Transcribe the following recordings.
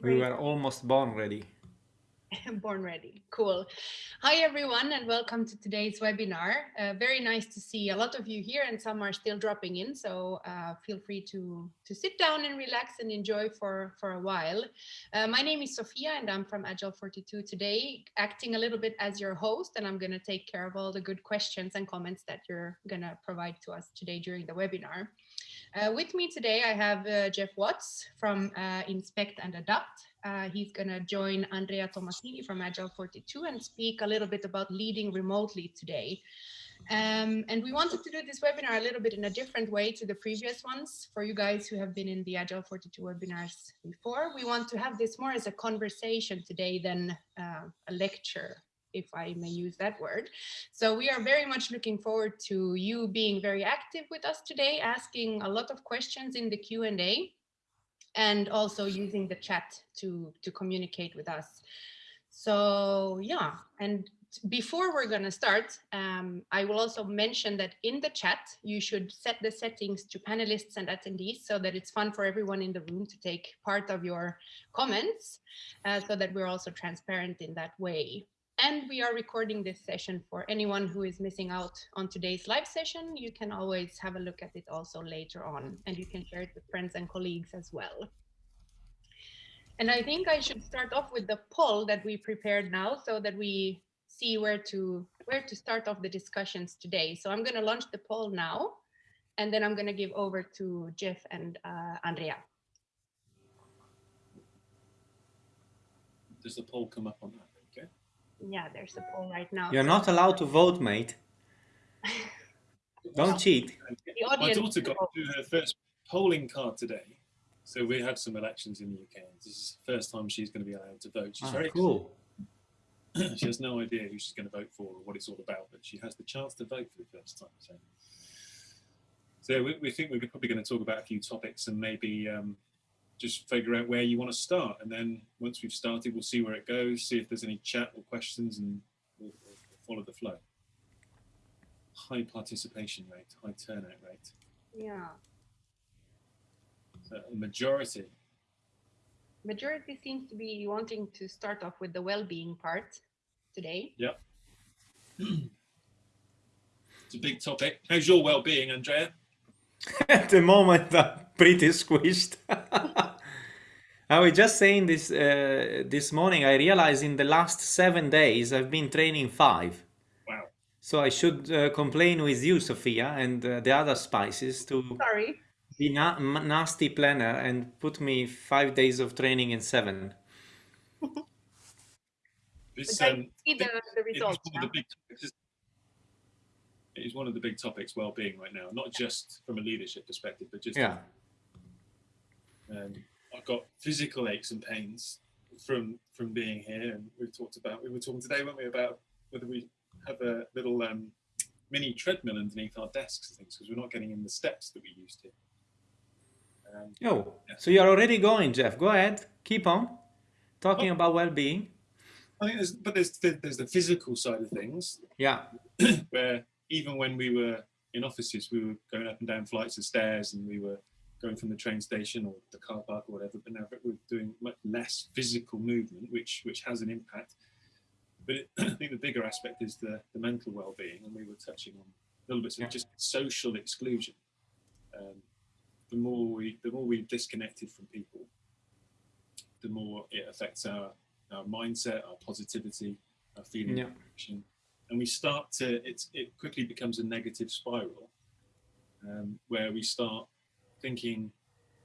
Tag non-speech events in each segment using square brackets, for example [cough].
We were almost born ready. [laughs] born ready. Cool. Hi, everyone, and welcome to today's webinar. Uh, very nice to see a lot of you here and some are still dropping in. So uh, feel free to, to sit down and relax and enjoy for, for a while. Uh, my name is Sophia and I'm from Agile 42 today, acting a little bit as your host, and I'm going to take care of all the good questions and comments that you're going to provide to us today during the webinar. Uh, with me today, I have uh, Geoff Watts from uh, Inspect and Adapt. Uh, he's going to join Andrea Tomasini from Agile 42 and speak a little bit about leading remotely today. Um, and we wanted to do this webinar a little bit in a different way to the previous ones. For you guys who have been in the Agile 42 webinars before, we want to have this more as a conversation today than uh, a lecture if I may use that word. So we are very much looking forward to you being very active with us today, asking a lot of questions in the Q&A and also using the chat to, to communicate with us. So yeah, and before we're going to start, um, I will also mention that in the chat, you should set the settings to panelists and attendees so that it's fun for everyone in the room to take part of your comments uh, so that we're also transparent in that way. And we are recording this session for anyone who is missing out on today's live session. You can always have a look at it also later on, and you can share it with friends and colleagues as well. And I think I should start off with the poll that we prepared now so that we see where to where to start off the discussions today. So I'm going to launch the poll now, and then I'm going to give over to Geoff and uh, Andrea. Does the poll come up on that? Yeah, there's a poll right now. You're not allowed to vote, mate. Don't [laughs] cheat. My daughter got her first polling card today. So we have some elections in the UK. This is the first time she's going to be allowed to vote. She's ah, very cool. [clears throat] she has no idea who she's going to vote for or what it's all about, but she has the chance to vote for the first time. So, so we, we think we're probably going to talk about a few topics and maybe um, just figure out where you want to start. And then once we've started, we'll see where it goes, see if there's any chat or questions, and we'll, we'll follow the flow. High participation rate, high turnout rate. Yeah. So a majority. Majority seems to be wanting to start off with the well-being part today. Yeah. [clears throat] it's a big topic. How's your well-being, Andrea? [laughs] At the moment, I'm pretty squished. [laughs] I was just saying this uh, this morning. I realized in the last seven days I've been training five. Wow! So I should uh, complain with you, Sophia, and uh, the other spices to sorry be na nasty planner and put me five days of training in seven. [laughs] this um, the, the results. It is one of the big topics, well-being right now, not just from a leadership perspective, but just yeah. Um, I've got physical aches and pains from from being here, and we've talked about we were talking today, weren't we, about whether we have a little um, mini treadmill underneath our desks and things because we're not getting in the steps that we used to. Um, oh, yeah. so you're already going, Geoff. Go ahead, keep on talking oh. about well-being. I think there's, but there's the, there's the physical side of things. Yeah. [clears throat] where even when we were in offices, we were going up and down flights of stairs and we were going from the train station or the car park or whatever, but now we're doing much less physical movement, which which has an impact. But it, [clears throat] I think the bigger aspect is the, the mental well-being, and we were touching on a little bit of yeah. just social exclusion. Um, the more we the more we've disconnected from people, the more it affects our our mindset, our positivity, our feeling yeah. of connection and we start to, it quickly becomes a negative spiral um, where we start thinking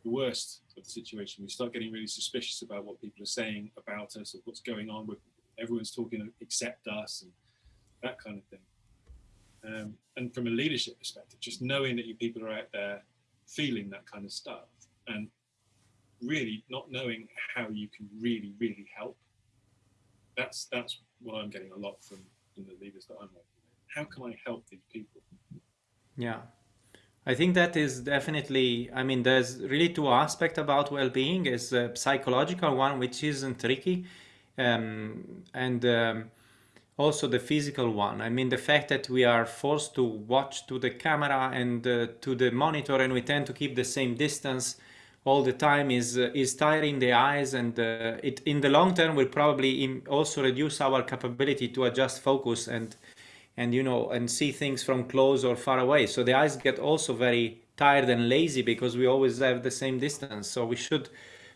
the worst of the situation. We start getting really suspicious about what people are saying about us or what's going on with everyone's talking except us and that kind of thing. Um, and from a leadership perspective, just knowing that you people are out there feeling that kind of stuff and really not knowing how you can really, really help. That's that's what I'm getting a lot from in the leaders that I'm working with. How can I help these people? Yeah. I think that is definitely, I mean, there's really two aspects about well-being. Is a psychological one, which isn't tricky, um, and um, also the physical one. I mean, the fact that we are forced to watch to the camera and uh, to the monitor and we tend to keep the same distance all the time is uh, is tiring the eyes and uh, it in the long term will probably also reduce our capability to adjust focus and and you know and see things from close or far away. So the eyes get also very tired and lazy because we always have the same distance. So we should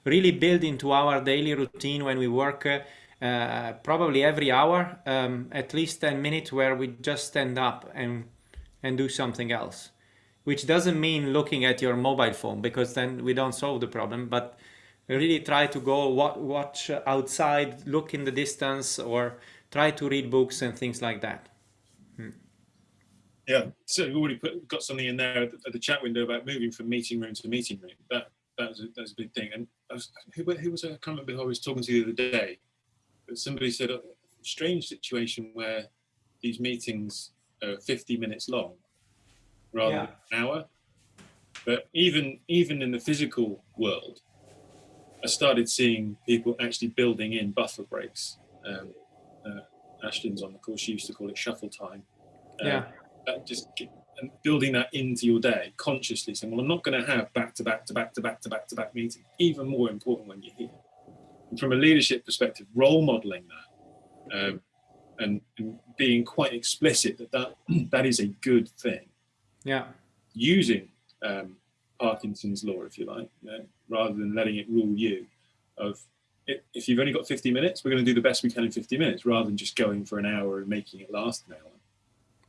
really build into our daily routine when we work uh, uh, probably every hour um, at least 10 minutes where we just stand up and and do something else which doesn't mean looking at your mobile phone because then we don't solve the problem but really try to go watch outside look in the distance or try to read books and things like that. Hmm. yeah so we've already put, got something in there at the, at the, chat window about moving from meeting room to meeting room. That that was a, that was a big thing. And was, who, who was I? Can't remember who I was talking to you the other day. But somebody said a oh, strange situation where these meetings are 50 minutes long rather yeah. than an hour. But even even in the physical world, I started seeing people actually building in buffer breaks. Um, uh, Ashton's on the course; she used to call it shuffle time. Um, yeah. That just and building that into your day consciously, saying, "Well, I'm not going to have back to back to back to back to back to back meetings." Even more important when you're here. And from a leadership perspective, role modeling that um, and, and being quite explicit that that, [clears throat] that is a good thing yeah. using um, Parkinson's law, if you like, you know, rather than letting it rule you. Of if you've only got 50 minutes, we're going to do the best we can in 50 minutes, rather than just going for an hour and making it last an hour.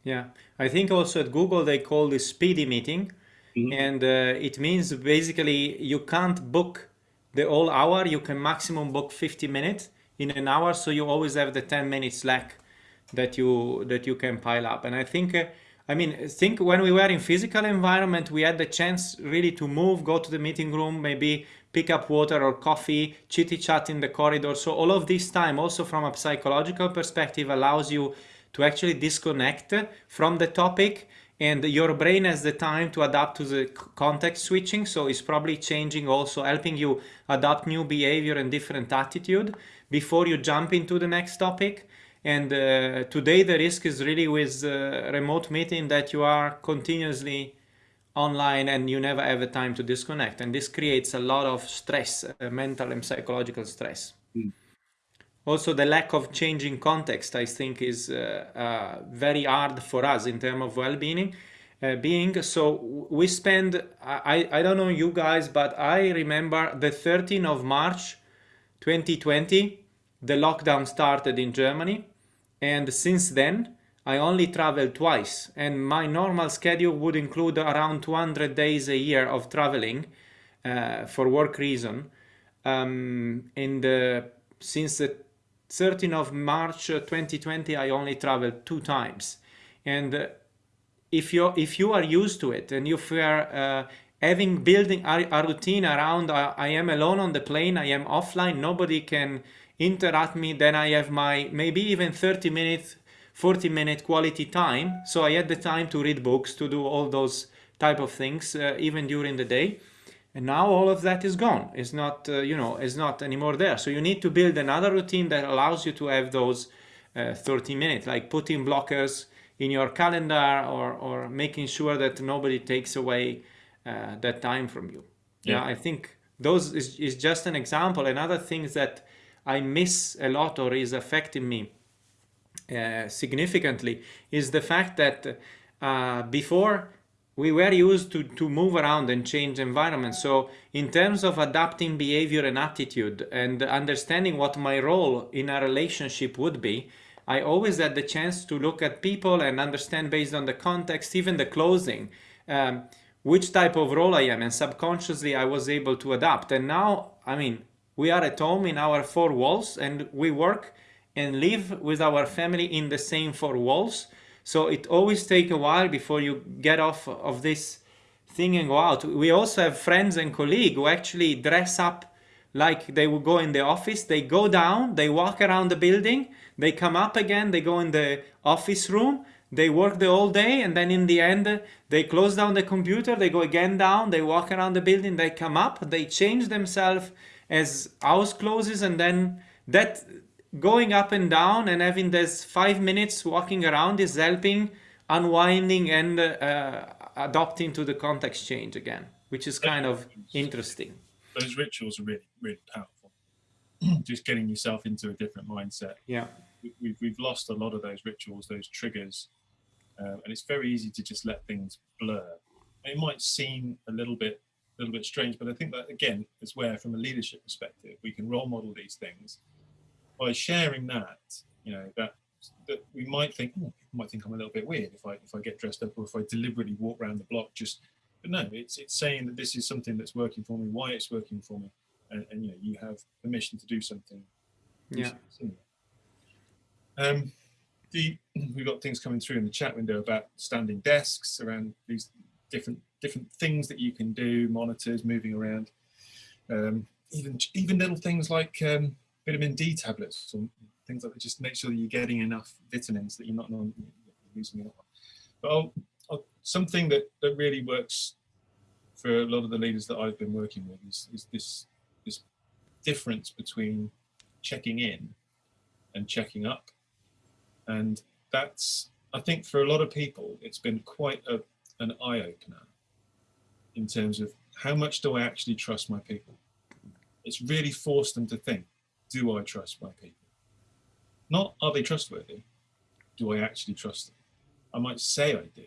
Yeah, I think also at Google they call this speedy meeting, mm -hmm. and uh, it means basically you can't book the whole hour. You can maximum book 50 minutes in an hour, so you always have the 10 minutes slack that you that you can pile up. And I think. Uh, I mean, think when we were in physical environment, we had the chance really to move, go to the meeting room, maybe pick up water or coffee, chitty chat in the corridor. So all of this time, also from a psychological perspective, allows you to actually disconnect from the topic and your brain has the time to adapt to the context switching. So it's probably changing also, helping you adapt new behavior and different attitude before you jump into the next topic. And uh, today the risk is really with uh, remote meeting that you are continuously online and you never have a time to disconnect. And this creates a lot of stress, uh, mental and psychological stress. Mm. Also, the lack of changing context, I think, is uh, uh, very hard for us in terms of well-being. Uh, being so we spend I, I don't know you guys but I remember the 13th of March 2020 the lockdown started in Germany and since then I only traveled twice and my normal schedule would include around 200 days a year of traveling uh, for work reason. Um, in the since the 13th of March 2020 uh, I only traveled two times. And uh, if you if you are used to it and if you are uh, having building a, a routine around uh, I am alone on the plane I am offline nobody can interrupt me, then I have my maybe even 30 minutes, 40 minute quality time. So I had the time to read books, to do all those type of things, uh, even during the day. And now all of that is gone. It's not, uh, you know, it's not anymore there. So you need to build another routine that allows you to have those uh, 30 minutes, like putting blockers in your calendar or, or making sure that nobody takes away uh, that time from you. Yeah. yeah, I think those is, is just an example. Another things that I miss a lot or is affecting me uh, significantly is the fact that uh, before we were used to, to move around and change environment. So in terms of adapting behavior and attitude and understanding what my role in a relationship would be, I always had the chance to look at people and understand based on the context, even the closing, um, which type of role I am. And subconsciously I was able to adapt. And now, I mean, we are at home in our four walls and we work and live with our family in the same four walls. So it always take a while before you get off of this thing and go out. We also have friends and colleagues who actually dress up like they would go in the office. They go down, they walk around the building, they come up again, they go in the office room, they work the whole day and then in the end they close down the computer, they go again down, they walk around the building, they come up, they change themselves as house closes and then that going up and down and having this five minutes walking around is helping unwinding and uh, adopting to the context change again, which is kind of interesting. those rituals are really, really powerful. [clears throat] Just getting yourself into a different mindset. Yeah. We've, we've lost a lot of those rituals, those triggers, uh, and it's very easy to just let things blur. It might seem a little bit, a little bit strange, but I think that again is where, from a leadership perspective, we can role model these things by sharing that. You know that that we might think, oh, people might think I'm a little bit weird if I if I get dressed up or if I deliberately walk around the block just but no, it's it's saying that this is something that's working for me, why it's working for me, and, and you know you have permission to do something. Yeah. Um, the [clears throat] we've got things coming through in the chat window about standing desks around these different different things that you can do, monitors moving around, um, even even little things like um, vitamin D tablets or things like that. Just make sure that you're getting enough vitamins that you're not losing enough. But I'll, I'll, something that that really works for a lot of the leaders that I've been working with is, is this this difference between checking in and checking up and that's, I think for a lot of people, it's been quite a, an eye opener in terms of how much do I actually trust my people? It's really forced them to think, do I trust my people? Not are they trustworthy? Do I actually trust them? I might say I do,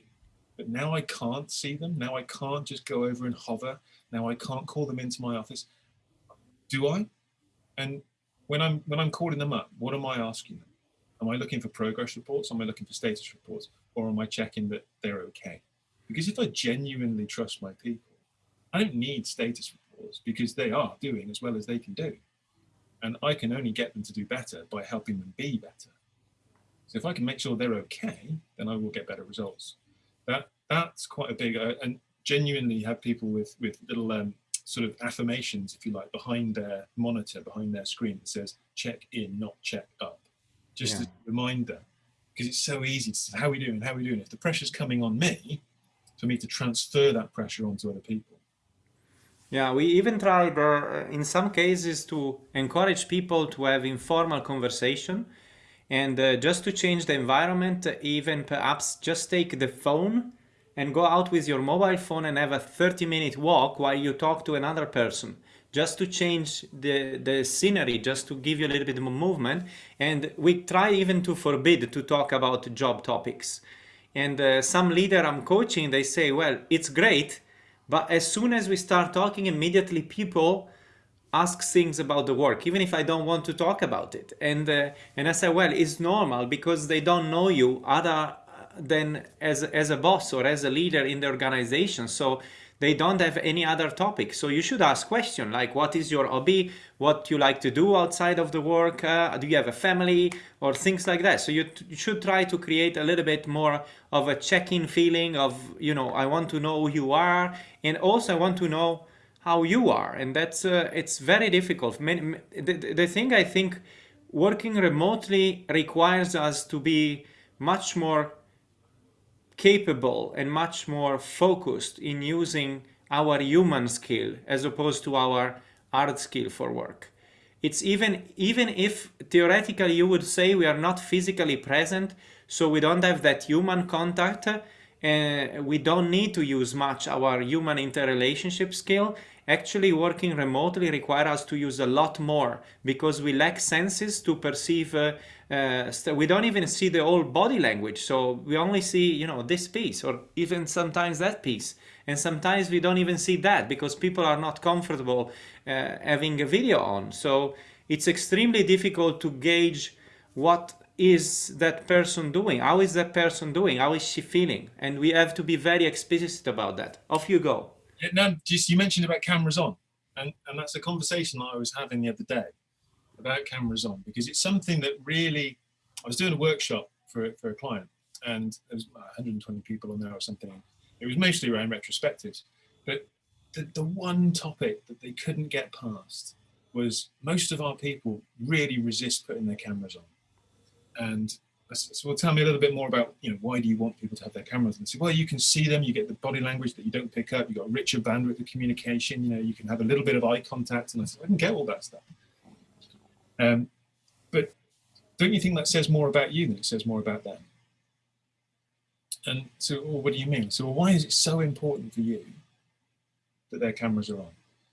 but now I can't see them. Now I can't just go over and hover. Now I can't call them into my office. Do I? And when I'm when I'm calling them up, what am I asking them? Am I looking for progress reports? Am I looking for status reports? Or am I checking that they're okay? Because if I genuinely trust my people, I don't need status reports because they are doing as well as they can do. And I can only get them to do better by helping them be better. So if I can make sure they're okay, then I will get better results. That That's quite a big, uh, and genuinely have people with, with little um, sort of affirmations, if you like, behind their monitor, behind their screen that says check in, not check up just yeah. a reminder, because it's so easy to say, how are we doing, how are we doing? If the pressure's coming on me, for me to transfer that pressure onto other people. Yeah, we even tried uh, in some cases to encourage people to have informal conversation and uh, just to change the environment, even perhaps just take the phone and go out with your mobile phone and have a 30 minute walk while you talk to another person just to change the, the scenery, just to give you a little bit more movement. And we try even to forbid to talk about job topics. And uh, some leader I'm coaching, they say, well, it's great, but as soon as we start talking, immediately people ask things about the work, even if I don't want to talk about it. And, uh, and I say, well, it's normal because they don't know you other than as, as a boss or as a leader in the organization. So they don't have any other topic. So you should ask question like what is your hobby, what you like to do outside of the work, uh, do you have a family or things like that. So you, you should try to create a little bit more of a check-in feeling of, you know, I want to know who you are and also I want to know how you are. And that's, uh, it's very difficult. Many, the, the thing I think working remotely requires us to be much more capable and much more focused in using our human skill as opposed to our art skill for work. It's even, even if theoretically you would say we are not physically present, so we don't have that human contact, uh, we don't need to use much our human interrelationship skill. Actually working remotely requires us to use a lot more because we lack senses to perceive uh, uh, we don't even see the whole body language. So we only see, you know, this piece or even sometimes that piece. And sometimes we don't even see that because people are not comfortable uh, having a video on. So it's extremely difficult to gauge what is that person doing? How is that person doing? How is she feeling? And we have to be very explicit about that. Off you go. Yeah, no, just you mentioned about cameras on, and, and that's a conversation that I was having the other day about cameras on because it's something that really, I was doing a workshop for, for a client and there was 120 people on there or something. It was mostly around retrospectives, but the, the one topic that they couldn't get past was most of our people really resist putting their cameras on. And so well, tell me a little bit more about, you know, why do you want people to have their cameras? And say, well, you can see them, you get the body language that you don't pick up, you've got a richer bandwidth of communication, you know, you can have a little bit of eye contact. And I said, I can get all that stuff. Um, but don't you think that says more about you than it says more about them? And so, well, what do you mean? So why is it so important for you that their cameras are on?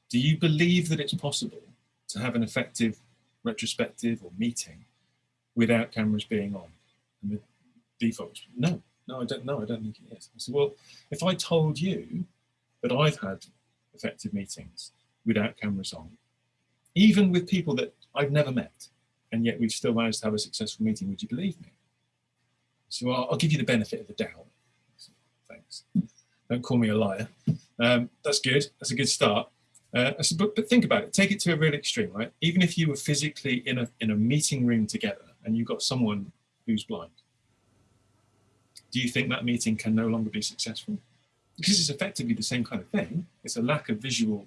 do you believe that it's possible to have an effective retrospective or meeting without cameras being on? And the default was, no, no, I don't know. I don't think it is. I said, well, if I told you that I've had effective meetings without cameras on, even with people that I've never met, and yet we've still managed to have a successful meeting, would you believe me? So well, I'll give you the benefit of the doubt. Thanks. Don't call me a liar. Um, that's good. That's a good start. Uh, said, but, but think about it. Take it to a real extreme, right? Even if you were physically in a in a meeting room together and you've got someone who's blind, do you think that meeting can no longer be successful? Because it's effectively the same kind of thing. It's a lack of visual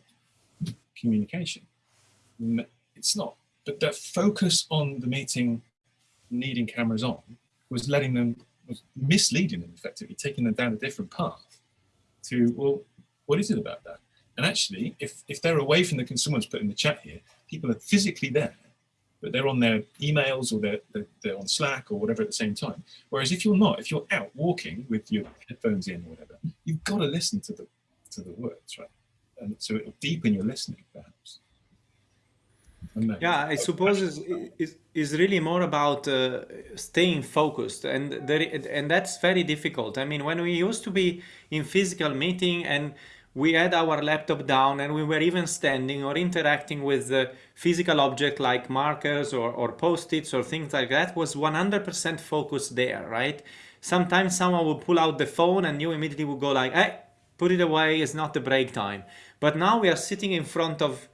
communication. It's not. But the focus on the meeting needing cameras on was letting them, was misleading them effectively, taking them down a different path to, well, what is it about that? And actually, if, if they're away from the, someone's put in the chat here, people are physically there but they're on their emails or they're, they're, they're, on Slack or whatever at the same time. Whereas if you're not, if you're out walking with your headphones in or whatever, you've got to listen to the to the words, right? And so it'll deepen your listening, perhaps. Yeah, I suppose is is is really more about uh, staying focused, and there, and that's very difficult. I mean, when we used to be in physical meeting and we had our laptop down and we were even standing or interacting with the physical object like markers or, or post-its or things like that was 100% focused there, right? Sometimes someone would pull out the phone and you immediately would go like, hey, put it away, it's not the break time. But now we are sitting in front of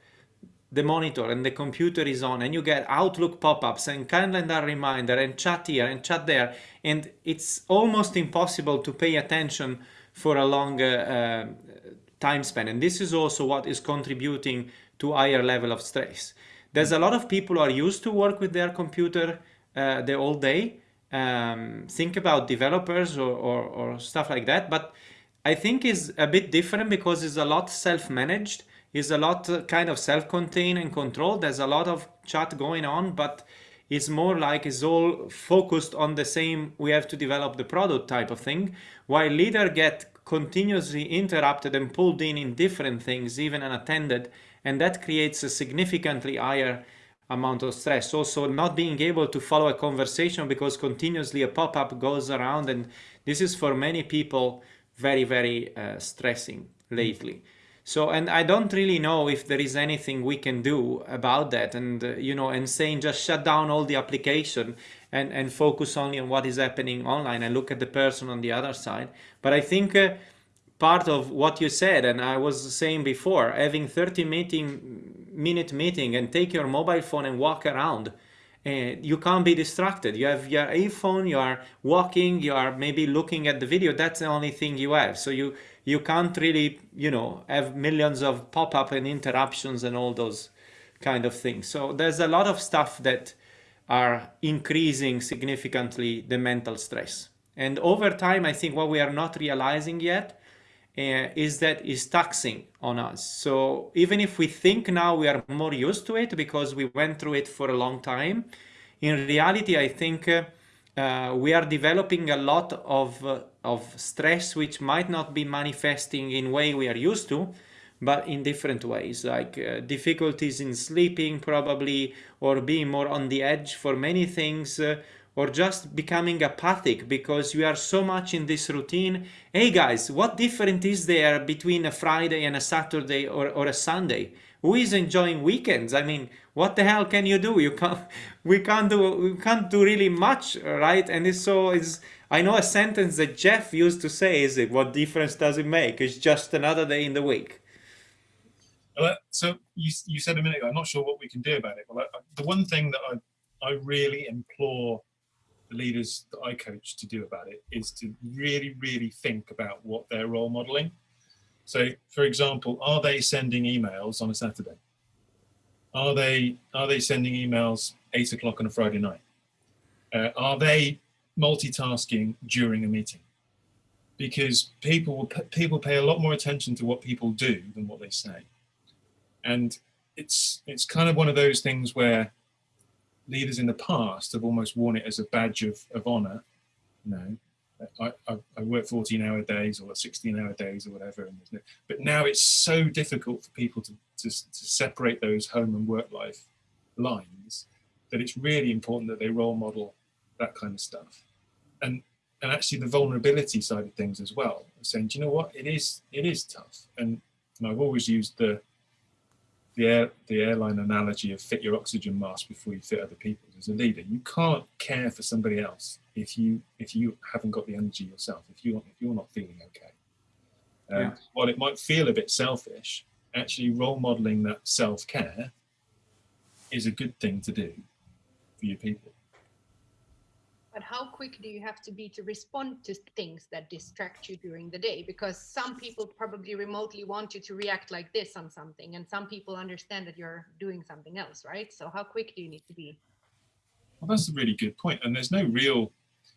the monitor and the computer is on and you get Outlook pop-ups and calendar reminder and chat here and chat there and it's almost impossible to pay attention for a long uh, time span. And this is also what is contributing to higher level of stress. There's a lot of people who are used to work with their computer uh, the whole day. Um, think about developers or, or, or, stuff like that. But I think is a bit different because it's a lot self-managed. It's a lot uh, kind of self-contained and controlled. There's a lot of chat going on, but it's more like it's all focused on the same we have to develop the product type of thing while leader get continuously interrupted and pulled in in different things, even unattended, and that creates a significantly higher amount of stress. Also, not being able to follow a conversation because continuously a pop-up goes around, and this is for many people very, very uh, stressing lately. So, and I don't really know if there is anything we can do about that. And, uh, you know, and saying just shut down all the application and, and focus only on what is happening online and look at the person on the other side. But I think uh, part of what you said, and I was saying before, having 30 meeting, minute meeting and take your mobile phone and walk around. Uh, you can't be distracted. You have your iPhone, you are walking, you are maybe looking at the video. That's the only thing you have. So you you can't really, you know, have millions of pop-up and interruptions and all those kind of things. So there's a lot of stuff that are increasing significantly the mental stress. And over time, I think what we are not realizing yet uh, is that is taxing on us. So even if we think now we are more used to it because we went through it for a long time, in reality, I think uh, uh, we are developing a lot of, of stress which might not be manifesting in way we are used to, but in different ways, like uh, difficulties in sleeping probably, or being more on the edge for many things, uh, or just becoming apathic because you are so much in this routine. Hey guys, what different is there between a Friday and a Saturday or, or a Sunday? Who is enjoying weekends? I mean, what the hell can you do? You can't, [laughs] we can't do, we can't do really much, right? And it's so, it's, I know a sentence that Geoff used to say is it, what difference does it make? It's just another day in the week. So you, you said a minute ago, I'm not sure what we can do about it. Well, I, the one thing that I, I really implore the leaders that I coach to do about it is to really, really think about what they're role modeling. So, for example, are they sending emails on a Saturday? Are they are they sending emails eight o'clock on a Friday night? Uh, are they multitasking during a meeting? Because people people pay a lot more attention to what people do than what they say, and it's it's kind of one of those things where leaders in the past have almost worn it as a badge of, of honor, you know, I, I, I work 14 hour days or 16 hour days or whatever. but now it's so difficult for people to, to, to separate those home and work life lines that it's really important that they role model that kind of stuff. And and actually the vulnerability side of things as well, saying, do you know what, it is it is tough. And, and I've always used the the air the airline analogy of fit your oxygen mask before you fit other people's as a leader. You can't care for somebody else if you if you haven't got the energy yourself, if you if you're not feeling okay. Um, yeah. While it might feel a bit selfish, actually role modeling that self-care is a good thing to do for your people. But how quick do you have to be to respond to things that distract you during the day? Because some people probably remotely want you to react like this on something, and some people understand that you're doing something else, right? So how quick do you need to be? Well, that's a really good point. And there's no real,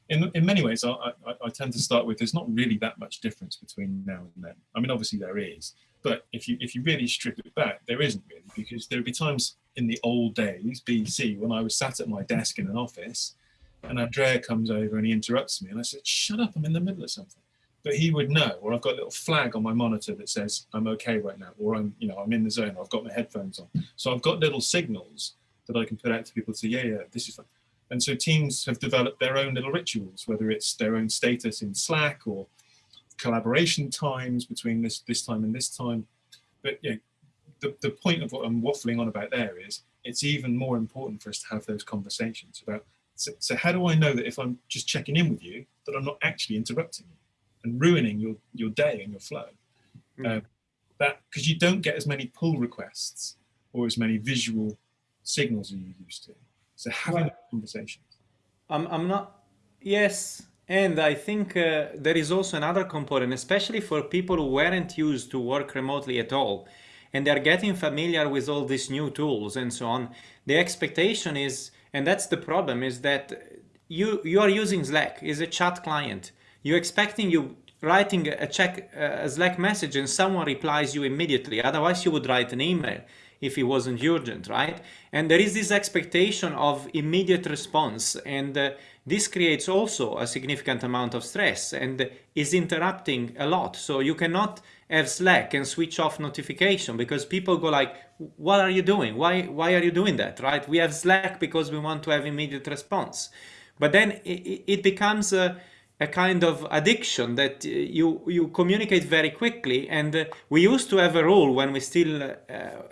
in, in many ways, I, I, I tend to start with, there's not really that much difference between now and then. I mean, obviously there is, but if you if you really strip it back, there isn't really, because there'd be times in the old days, BC, when I was sat at my desk in an office and Andrea comes over and he interrupts me and I said, shut up, I'm in the middle of something. But he would know, or I've got a little flag on my monitor that says I'm okay right now, or I'm, you know, I'm in the zone, I've got my headphones on. So I've got little signals that I can put out to people to say, yeah, yeah, this is fine. And so teams have developed their own little rituals, whether it's their own status in Slack or collaboration times between this this time and this time. But you know, the, the point of what I'm waffling on about there is it's even more important for us to have those conversations about so, so how do I know that if I'm just checking in with you that I'm not actually interrupting you and ruining your your day and your flow mm. that because you don't get as many pull requests or as many visual signals as you used to so having well, conversations I'm, I'm not yes and I think uh, there is also another component, especially for people who weren't used to work remotely at all, and they're getting familiar with all these new tools and so on. The expectation is, and that's the problem, is that you you are using Slack, is a chat client. You're expecting you writing a check a Slack message and someone replies you immediately. Otherwise, you would write an email if it wasn't urgent, right? And there is this expectation of immediate response, and uh, this creates also a significant amount of stress and is interrupting a lot. So you cannot have Slack and switch off notification because people go like, what are you doing? Why, why are you doing that, right? We have Slack because we want to have immediate response. But then it, it becomes a, a kind of addiction that you you communicate very quickly and uh, we used to have a rule when we still uh,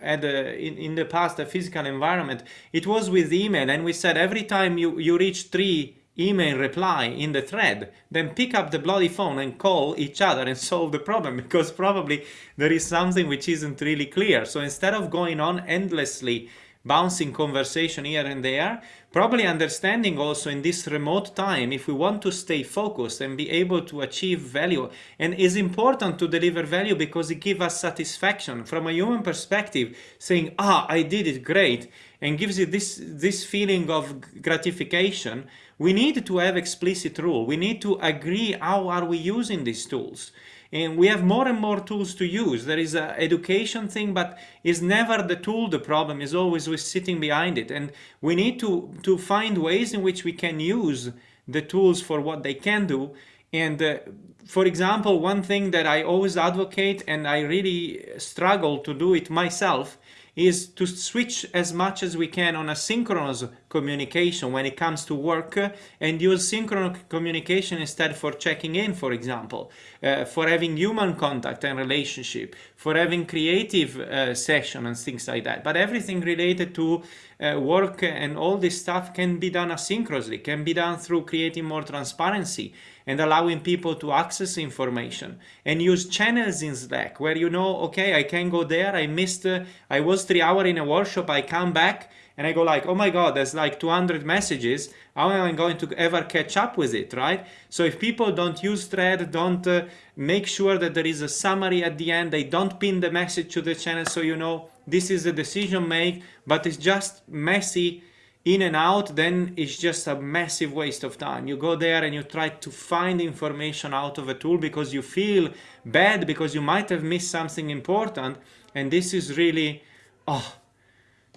had a, in, in the past a physical environment it was with email and we said every time you you reach three email reply in the thread, then pick up the bloody phone and call each other and solve the problem [laughs] because probably there is something which isn't really clear. So instead of going on endlessly bouncing conversation here and there, probably understanding also in this remote time if we want to stay focused and be able to achieve value and is important to deliver value because it gives us satisfaction from a human perspective saying ah I did it great and gives you this this feeling of gratification we need to have explicit rule. We need to agree how are we using these tools. And we have more and more tools to use. There is an education thing, but it's never the tool the problem, is always with sitting behind it. And we need to, to find ways in which we can use the tools for what they can do. And uh, for example, one thing that I always advocate and I really struggle to do it myself is to switch as much as we can on asynchronous communication when it comes to work and use synchronous communication instead for checking in, for example, uh, for having human contact and relationship, for having creative uh, session and things like that. But everything related to uh, work and all this stuff can be done asynchronously, can be done through creating more transparency and allowing people to access information and use channels in Slack where you know, okay, I can go there. I missed, uh, I was three hour in a workshop. I come back and I go like, oh my God, there's like 200 messages. How am I going to ever catch up with it, right? So if people don't use thread, don't uh, make sure that there is a summary at the end, they don't pin the message to the channel so you know this is a decision made, but it's just messy in and out, then it's just a massive waste of time. You go there and you try to find information out of a tool because you feel bad because you might have missed something important. And this is really, oh,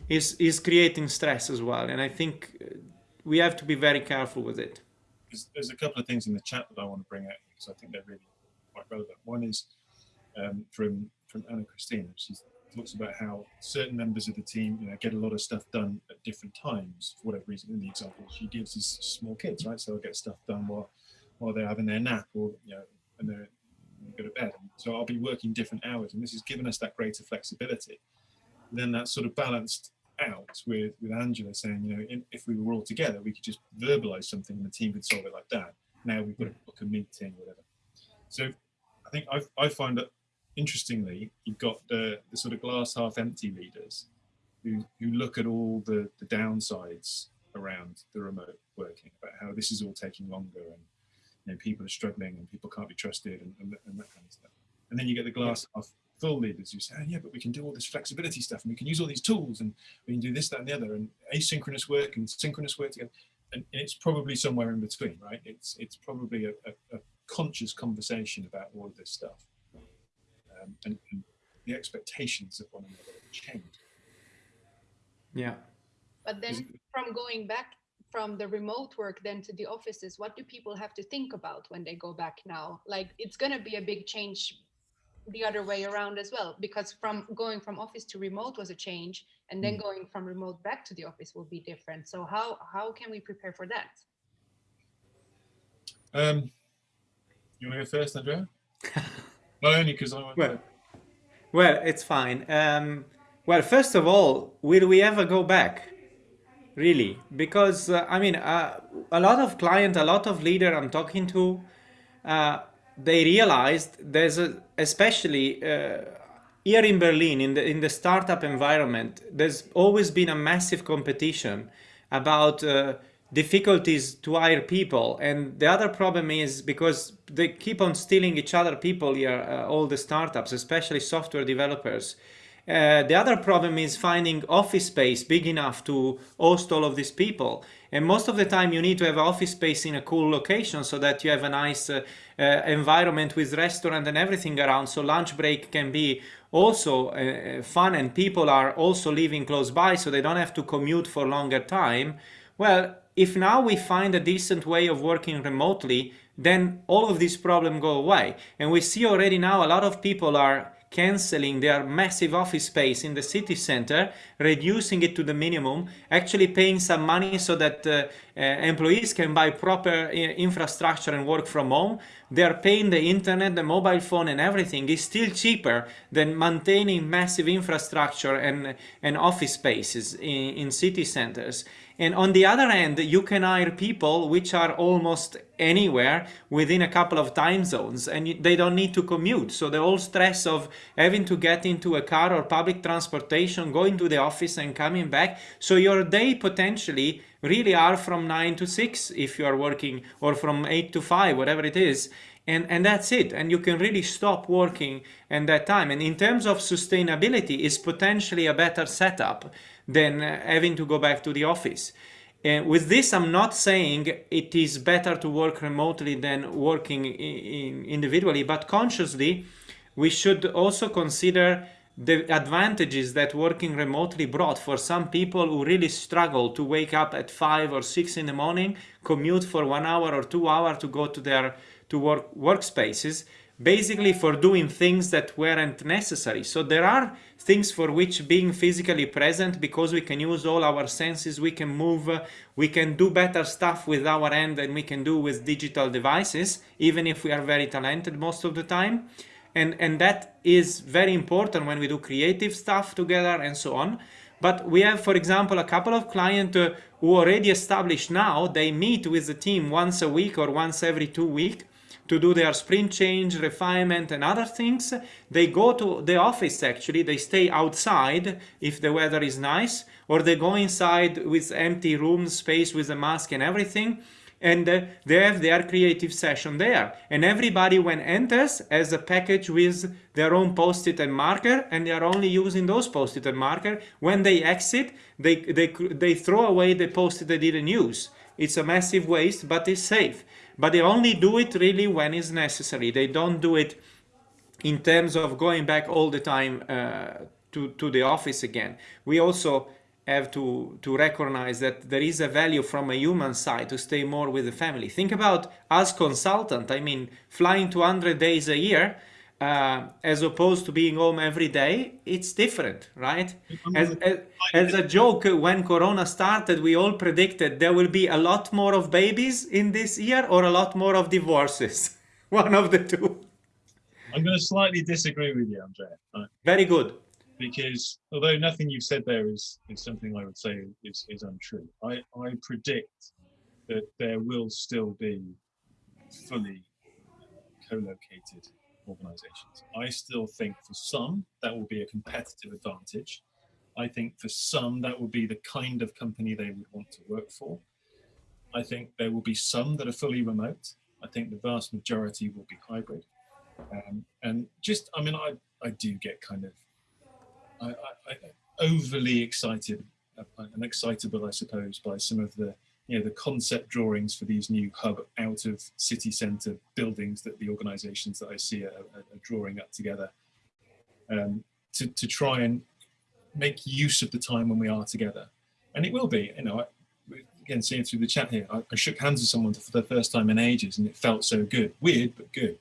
is, is creating stress as well. And I think uh, we have to be very careful with it. there's, there's a couple of things in the chat that I want to bring out because I think they're really quite relevant. One is um, from from Anna Christina. She talks about how certain members of the team, you know, get a lot of stuff done at different times for whatever reason. In the example she gives is small kids, right? So they'll get stuff done while while they're having their nap or you know when they're go to bed. So I'll be working different hours, and this has given us that greater flexibility. And then that's sort of balanced out with with Angela saying, you know, in, if we were all together, we could just verbalize something, and the team could solve it like that. Now we've got to mm. book a meeting, whatever. So I think I I find that interestingly, you've got the, the sort of glass half empty leaders who, who look at all the, the downsides around the remote working, about how this is all taking longer and you know, people are struggling and people can't be trusted and, and, and that kind of stuff. And then you get the glass half full leaders who say, oh, yeah, but we can do all this flexibility stuff and we can use all these tools and we can do this, that, and the other, and asynchronous work and synchronous work together. And, and it's probably somewhere in between, right? It's it's probably a, a, a conscious conversation about all of this stuff um, and, and, the expectations of one another change. Yeah. But then from going back from the remote work then to the offices, what do people have to think about when they go back now? Like it's going to be a big change the other way around as well, because from going from office to remote was a change and then mm. going from remote back to the office will be different. So how, how can we prepare for that? Um, you want to go first, Andrea? [laughs] Not only because I want well, well, it's fine. Um, well, first of all, will we ever go back? Really? Because, uh, I mean, uh, a lot of clients, a lot of leader I'm talking to, uh, they realized there's a, especially uh, here in Berlin, in the, in the startup environment, there's always been a massive competition about uh, difficulties to hire people. And the other problem is because they keep on stealing each other people here uh, all the startups especially software developers. Uh, the other problem is finding office space big enough to host all of these people. And most of the time you need to have office space in a cool location so that you have a nice uh, uh, environment with restaurant and everything around. So lunch break can be also uh, fun and people are also living close by so they don't have to commute for longer time well if now we find a decent way of working remotely, then all of these problems go away. And we see already now a lot of people are cancelling their massive office space in the city center, reducing it to the minimum, actually paying some money so that uh, uh, employees can buy proper uh, infrastructure and work from home. They're paying the internet, the mobile phone and everything is still cheaper than maintaining massive infrastructure and, and office spaces in, in city centers. And on the other hand, you can hire people which are almost anywhere within a couple of time zones and they don't need to commute. So the whole stress of having to get into a car or public transportation, going to the office and coming back. So your day potentially really are from 9 to 6 if you are working or from 8 to 5, whatever it is. And, and that's it. And you can really stop working in that time. And in terms of sustainability, is potentially a better setup than uh, having to go back to the office. And with this, I'm not saying it is better to work remotely than working in individually, but consciously, we should also consider the advantages that working remotely brought for some people who really struggle to wake up at five or six in the morning, commute for one hour or two hours to go to their to work workspaces basically for doing things that weren't necessary. So there are things for which being physically present, because we can use all our senses, we can move, we can do better stuff with our hand than we can do with digital devices, even if we are very talented most of the time. And, and that is very important when we do creative stuff together and so on. But we have, for example, a couple of clients uh, who already established now, they meet with the team once a week or once every two weeks to do their sprint change, refinement and other things. They go to the office actually, they stay outside if the weather is nice, or they go inside with empty room space with a mask and everything and uh, they have their creative session there. And everybody when enters has a package with their own post-it and marker and they are only using those post-it and marker. When they exit, they, they, they throw away the post-it they didn't use. It's a massive waste, but it's safe but they only do it really when it's necessary. They don't do it in terms of going back all the time uh, to, to the office again. We also have to to recognize that there is a value from a human side to stay more with the family. Think about as consultant. I mean, flying 200 days a year. Uh, as opposed to being home every day, it's different, right? As, as, as, a joke, when Corona started, we all predicted there will be a lot more of babies in this year or a lot more of divorces. [laughs] One of the two. I'm going to slightly disagree with you, Andrea. Very good because although nothing you've said there is, is something I would say is, is untrue, I, I predict that there will still be fully co-located organizations. I still think for some that will be a competitive advantage. I think for some that will be the kind of company they would want to work for. I think there will be some that are fully remote. I think the vast majority will be hybrid. Um, and just, I mean, I, I do get kind of I, I, I overly excited uh, and excitable, I suppose, by some of the you know the concept drawings for these new hub out of city centre buildings that the organisations that I see are, are, are, drawing up together um, to to try and make use of the time when we are together, and it will be. You know, I, again, seeing through the chat here, I, I shook hands with someone for the first time in ages, and it felt so good. Weird, but good.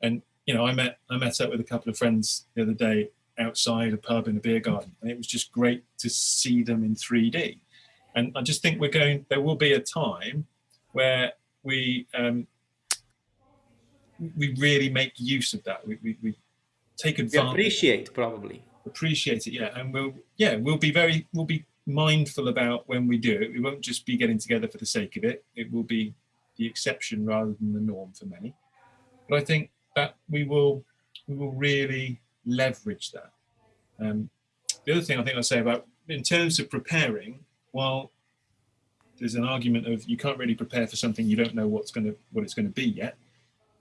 And you know, I met I met up with a couple of friends the other day outside a pub in a beer garden. And it was just great to see them in 3D. And I just think we're going, there will be a time where we um, we really make use of that. We, we, we take advantage. We appreciate probably. Appreciate it, yeah. And we'll, yeah, we'll be very, we'll be mindful about when we do it. We won't just be getting together for the sake of it. It will be the exception rather than the norm for many. But I think that we will, we will really leverage that. Um, the other thing I think I'll say about, in terms of preparing, while there's an argument of you can't really prepare for something you don't know what's going to what it's going to be yet.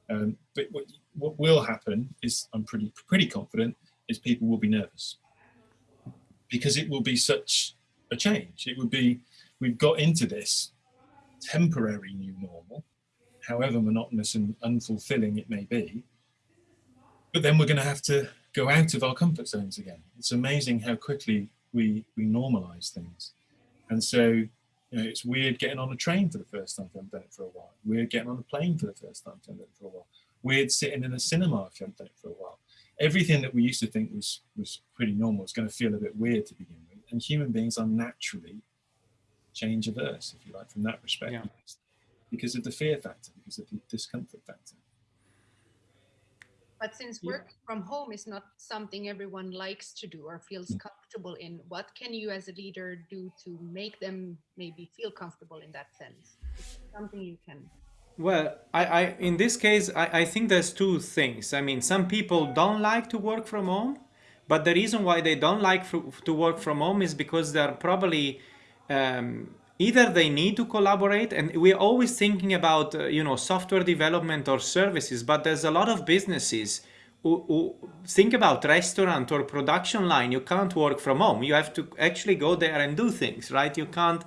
Um, but what, what will happen is, I'm pretty pretty confident, is people will be nervous because it will be such a change. It would be we've got into this temporary new normal, however monotonous and unfulfilling it may be. But then we're going to have to go out of our comfort zones again. It's amazing how quickly we, we normalize things. And so, you know, it's weird getting on a train for the first time if you haven't done it for a while. Weird getting on a plane for the first time if you haven't done it for a while. Weird sitting in a cinema if you haven't done it for a while. Everything that we used to think was, was pretty normal is going to feel a bit weird to begin with. And human beings are naturally change averse, if you like, from that respect, yeah. because of the fear factor, because of the discomfort factor. But since work yeah. from home is not something everyone likes to do or feels mm. comfortable in, what can you as a leader do to make them maybe feel comfortable in that sense? something you can. Well, I, I in this case, I, I think there's two things. I mean, some people don't like to work from home, but the reason why they don't like to work from home is because they're probably um, either they need to collaborate and we're always thinking about uh, you know software development or services but there's a lot of businesses who, who, think about restaurant or production line. You can't work from home. You have to actually go there and do things right? You can't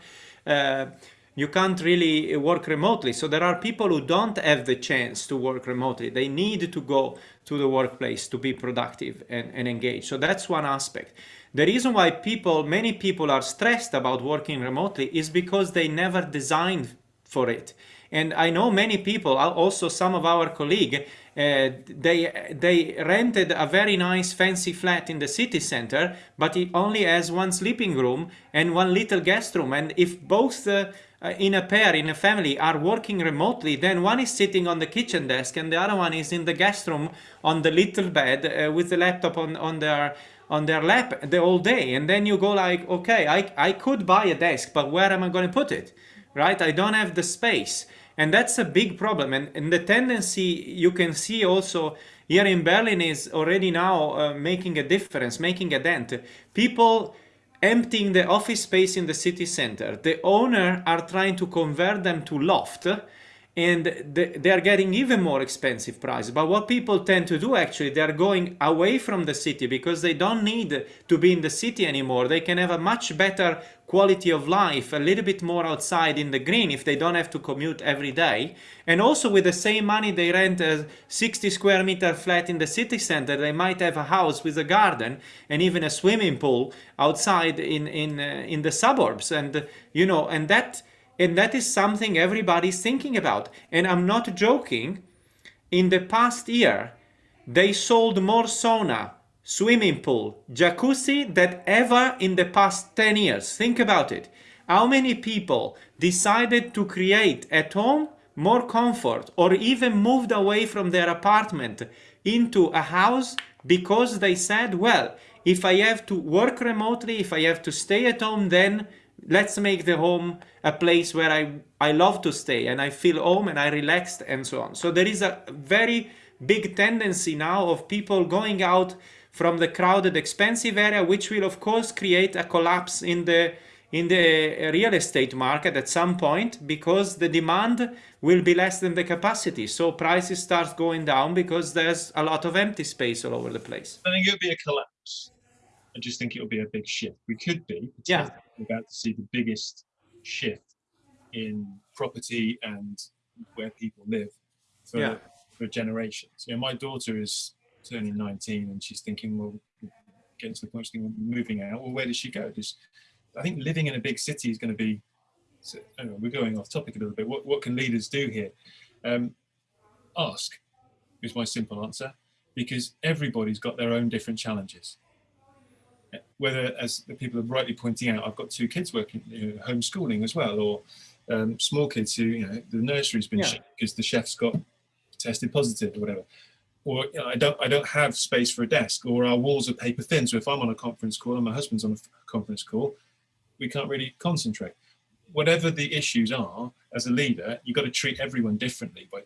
uh, you can't really work remotely so there are people who don't have the chance to work remotely they need to go to the workplace to be productive and, and engaged so that's one aspect the reason why people, many people are stressed about working remotely is because they never designed for it. And I know many people, also some of our colleagues, uh, they they rented a very nice fancy flat in the city center, but it only has one sleeping room and one little guest room. And if both uh, in a pair, in a family, are working remotely, then one is sitting on the kitchen desk and the other one is in the guest room on the little bed uh, with the laptop on, on their on their lap the whole day. And then you go like okay I, I could buy a desk but where am I going to put it? Right? I don't have the space. And that's a big problem. And, and the tendency you can see also here in Berlin is already now uh, making a difference making a dent. People emptying the office space in the city center. The owner are trying to convert them to loft and they are getting even more expensive prices. But what people tend to do actually, they are going away from the city because they don't need to be in the city anymore. They can have a much better quality of life, a little bit more outside in the green if they don't have to commute every day. And also with the same money they rent a 60 square meter flat in the city center, they might have a house with a garden and even a swimming pool outside in, in, uh, in the suburbs. And, you know, and that and that is something everybody's thinking about. And I'm not joking. In the past year, they sold more sauna, swimming pool, jacuzzi than ever in the past 10 years. Think about it. How many people decided to create at home more comfort or even moved away from their apartment into a house because they said, well, if I have to work remotely, if I have to stay at home, then let's make the home a place where I, I love to stay and I feel home and I relaxed and so on. So there is a very big tendency now of people going out from the crowded expensive area, which will of course create a collapse in the in the real estate market at some point because the demand will be less than the capacity. So prices start going down because there's a lot of empty space all over the place. I think it'll be a collapse. I just think it'll be a big shift. We could be yeah. about to see the biggest shift in property and where people live for, yeah. for generations. You know, my daughter is turning 19 and she's thinking, well, getting to the point she's moving out. Well, where does she go? Does, I think living in a big city is going to be, so, know, we're going off topic a little bit. What, what can leaders do here? Um, ask is my simple answer because everybody's got their own different challenges whether, as the people are rightly pointing out, I've got two kids working you know, homeschooling as well, or um, small kids who, you know, the nursery's been yeah. because the chef's got tested positive or whatever. Or you know, I don't, I don't have space for a desk, or our walls are paper thin. So if I'm on a conference call and my husband's on a conference call, we can't really concentrate. Whatever the issues are, as a leader, you've got to treat everyone differently. By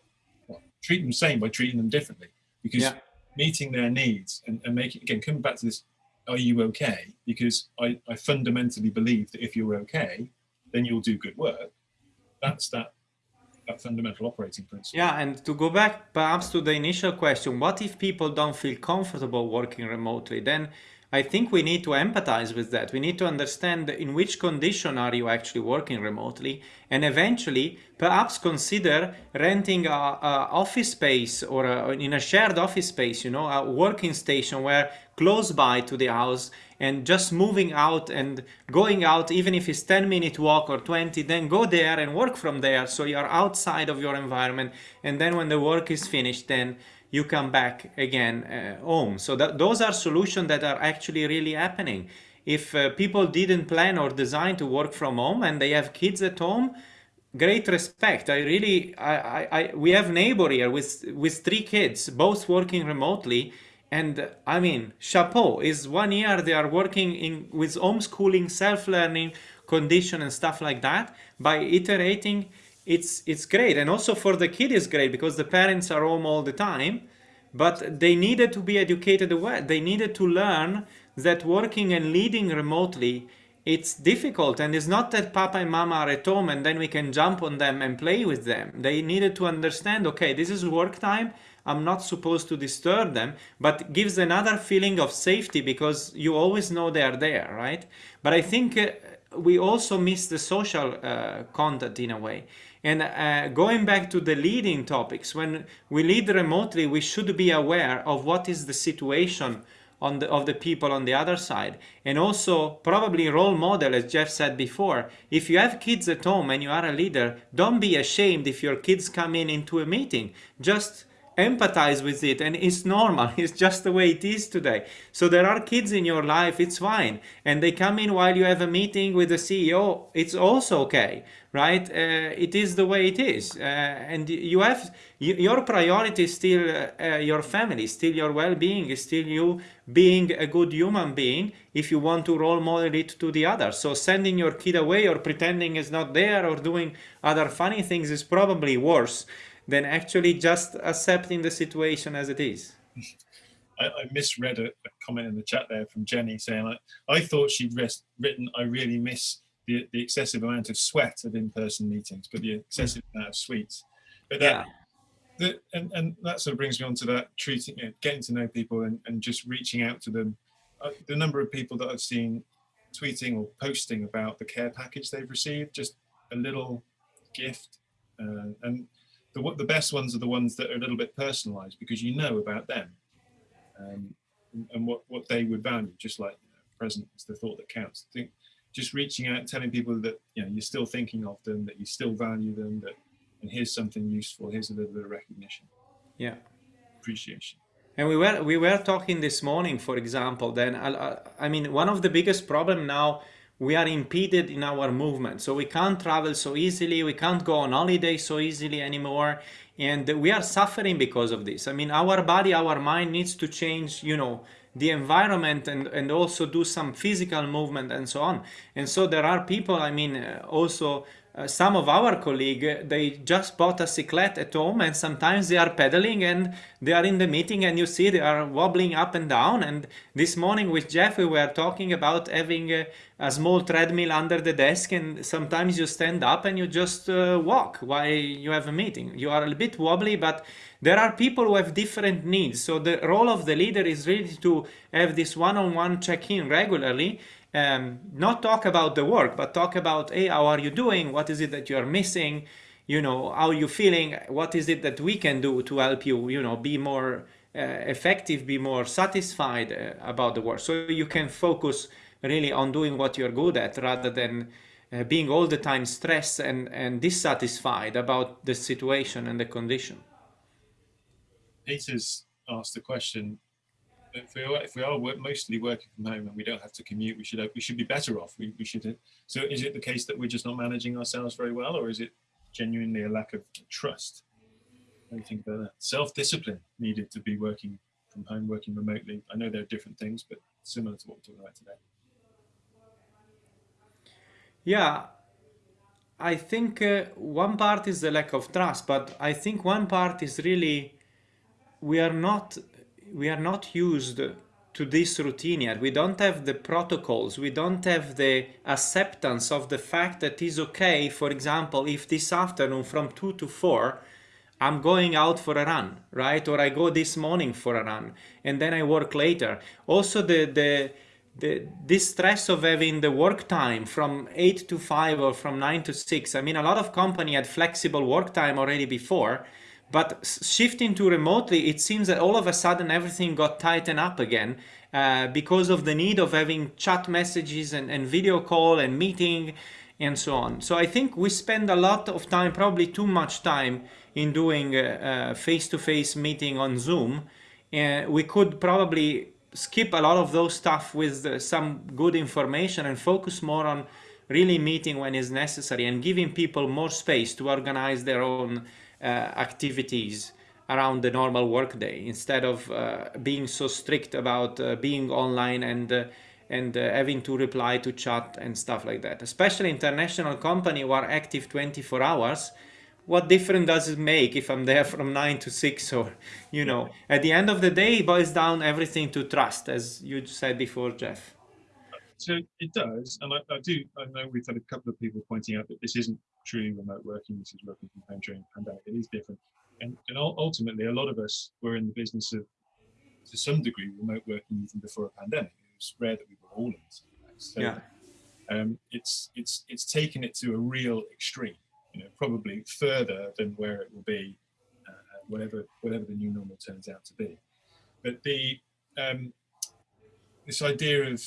well, treat them same by treating them differently, because yeah. meeting their needs and, and making again coming back to this are you okay? Because I, I fundamentally believe that if you're okay, then you'll do good work. That's that that fundamental operating principle. Yeah, and to go back perhaps to the initial question, what if people don't feel comfortable working remotely? Then I think we need to empathize with that. We need to understand in which condition are you actually working remotely and eventually perhaps consider renting a, a office space or a, in a shared office space, you know, a working station where close by to the house and just moving out and going out even if it's 10 minute walk or 20 then go there and work from there so you're outside of your environment and then when the work is finished then you come back again uh, home. So that, those are solutions that are actually really happening. If uh, people didn't plan or design to work from home and they have kids at home, great respect. I really, I, I, I, we have neighbor here with, with three kids, both working remotely. And I mean, chapeau is one year they are working in with homeschooling, self-learning condition and stuff like that by iterating it's it's great. And also for the kid is great because the parents are home all the time but they needed to be educated away. They needed to learn that working and leading remotely it's difficult. And it's not that papa and mama are at home and then we can jump on them and play with them. They needed to understand okay this is work time. I'm not supposed to disturb them but gives another feeling of safety because you always know they are there right? But i think uh, we also miss the social uh, content in a way and uh, going back to the leading topics, when we lead remotely, we should be aware of what is the situation on the, of the people on the other side. And also probably role model, as Geoff said before, if you have kids at home and you are a leader, don't be ashamed if your kids come in into a meeting. Just empathize with it and it's normal. [laughs] It's just the way it is today. So there are kids in your life it's fine. And they come in while you have a meeting with the ceo it's also okay right? Uh, it is the way it is. Uh, and you have your priority is still uh, your family still your well-being is still you being a good human being if you want to role model it to the others so sending your kid away or pretending it's not there or doing other funny things is probably worse than actually just accepting the situation as it is. I, I misread a, a, comment in the chat there from Jenny saying, I, I thought she'd rest, written, I really miss the, the excessive amount of sweat of in-person meetings, but the excessive amount of sweets. But that, the, and, and that sort of brings me on to that treating, you know, getting to know people and, and just reaching out to them. Uh, the number of people that I've seen tweeting or posting about the care package they've received, just a little gift. Uh, and the, the best ones are the ones that are a little bit personalized because you know about them um, and, and, what, what they would value, just like you know, present is the thought that counts. I think just reaching out, telling people that you know you're still thinking of them, that you still value them, that and here's something useful, here's a little bit of recognition. Yeah. Appreciation. And we were we were talking this morning, for example. Then I, I mean, one of the biggest problem now we are impeded in our movement, so we can't travel so easily. We can't go on holiday so easily anymore, and we are suffering because of this. I mean, our body, our mind needs to change. You know, the environment and and also do some physical movement and so on. And so there are people. I mean, uh, also uh, some of our colleagues, they just bought a cyclette at home and sometimes they are pedaling and they are in the meeting and you see they are wobbling up and down. And this morning with Geoff, we were talking about having a, a small treadmill under the desk and sometimes you stand up and you just uh, walk while you have a meeting. You are a bit wobbly, but there are people who have different needs. So the role of the leader is really to have this one-on-one -on -one check-in regularly um, not talk about the work, but talk about, hey, how are you doing? What is it that you're missing? You know, how are you feeling? What is it that we can do to help you, you know, be more uh, effective, be more satisfied uh, about the work. So you can focus really on doing what you're good at rather than uh, being all the time stressed and, and dissatisfied about the situation and the condition. Peter's asked the question, if we are, if we are mostly working from home and we don't have to commute, we should we should be better off. We, we should. So is it the case that we're just not managing ourselves very well, or is it genuinely a lack of trust? What do you think about that? Self-discipline needed to be working from home, working remotely. I know there are different things, but similar to what we're talking about today. Yeah, I think uh, one part is the lack of trust, but I think one part is really we are not we are not used to this routine yet. We don't have the protocols. We don't have the acceptance of the fact that it's okay, for example, if this afternoon from 2 to 4, I'm going out for a run, right? Or I go this morning for a run and then I work later. Also the, the, the, this stress of having the work time from 8 to 5 or from 9 to 6. I mean, a lot of company had flexible work time already before but shifting to remotely, it seems that all of a sudden everything got tightened up again uh, because of the need of having chat messages and, and video call and meeting and so on. So I think we spend a lot of time, probably too much time in doing face-to-face -face meeting on Zoom. And we could probably skip a lot of those stuff with uh, some good information and focus more on really meeting when is necessary and giving people more space to organize their own uh, activities around the normal workday instead of uh, being so strict about uh, being online and and uh, having to reply to chat and stuff like that. Especially international company who are active 24 hours, what difference does it make if I'm there [laughs] from 9 to 6 or, you know, at the end of the day, it boils down everything to trust, as you said before, Geoff. So it does, and I, I do, I know we've had a couple of people pointing out that this isn't truly remote working. This is working from home during the pandemic. It is different. And, and ultimately, a lot of us were in the business of, to some degree, remote working even before a pandemic. It was rare that we were all in. So yeah. um, it's, it's, it's taken it to a real extreme, you know, probably further than where it will be, uh, whatever, whatever the new normal turns out to be. But the, um, this idea of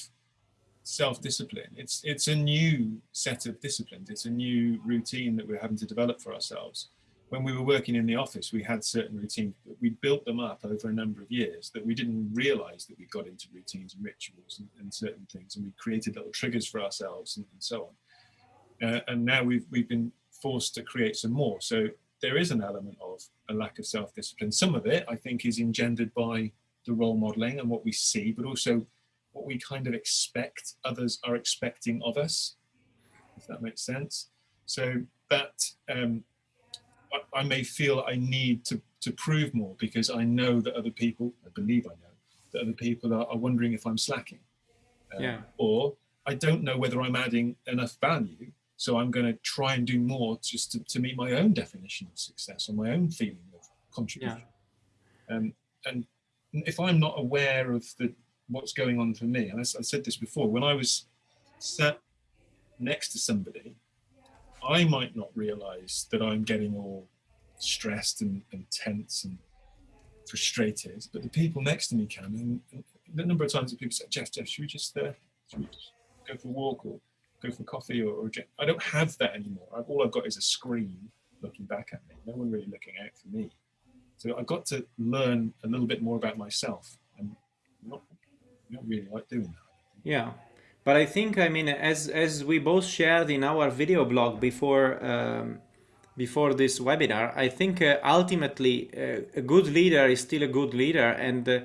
self-discipline. It's it's a new set of disciplines. It's a new routine that we're having to develop for ourselves. When we were working in the office, we had certain routines, but we built them up over a number of years that we didn't realize that we got into routines and rituals and, and certain things, and we created little triggers for ourselves and, and so on. Uh, and now we've we've been forced to create some more. So there is an element of a lack of self-discipline. Some of it, I think, is engendered by the role modeling and what we see, but also what we kind of expect others are expecting of us, if that makes sense. So that um, I, I, may feel I need to, to prove more because I know that other people, I believe I know, that other people are, are wondering if I'm slacking. Um, yeah. Or I don't know whether I'm adding enough value. So I'm going to try and do more just to, to meet my own definition of success or my own feeling of contribution. Yeah. Um, and if I'm not aware of the what's going on for me, and I, I said this before, when I was sat next to somebody, I might not realize that I'm getting all stressed and, and tense and frustrated, but the people next to me can. And, and the number of times that people say, Geoff, Geoff, should we just, uh, should we just go for a walk or go for coffee or, or I don't have that anymore. I've, all I've got is a screen looking back at me. No one really looking out for me. So I got to learn a little bit more about myself really like doing that. Yeah. But I think, I mean, as, as we both shared in our video blog before, um, before this webinar, I think uh, ultimately uh, a good leader is still a good leader. And uh,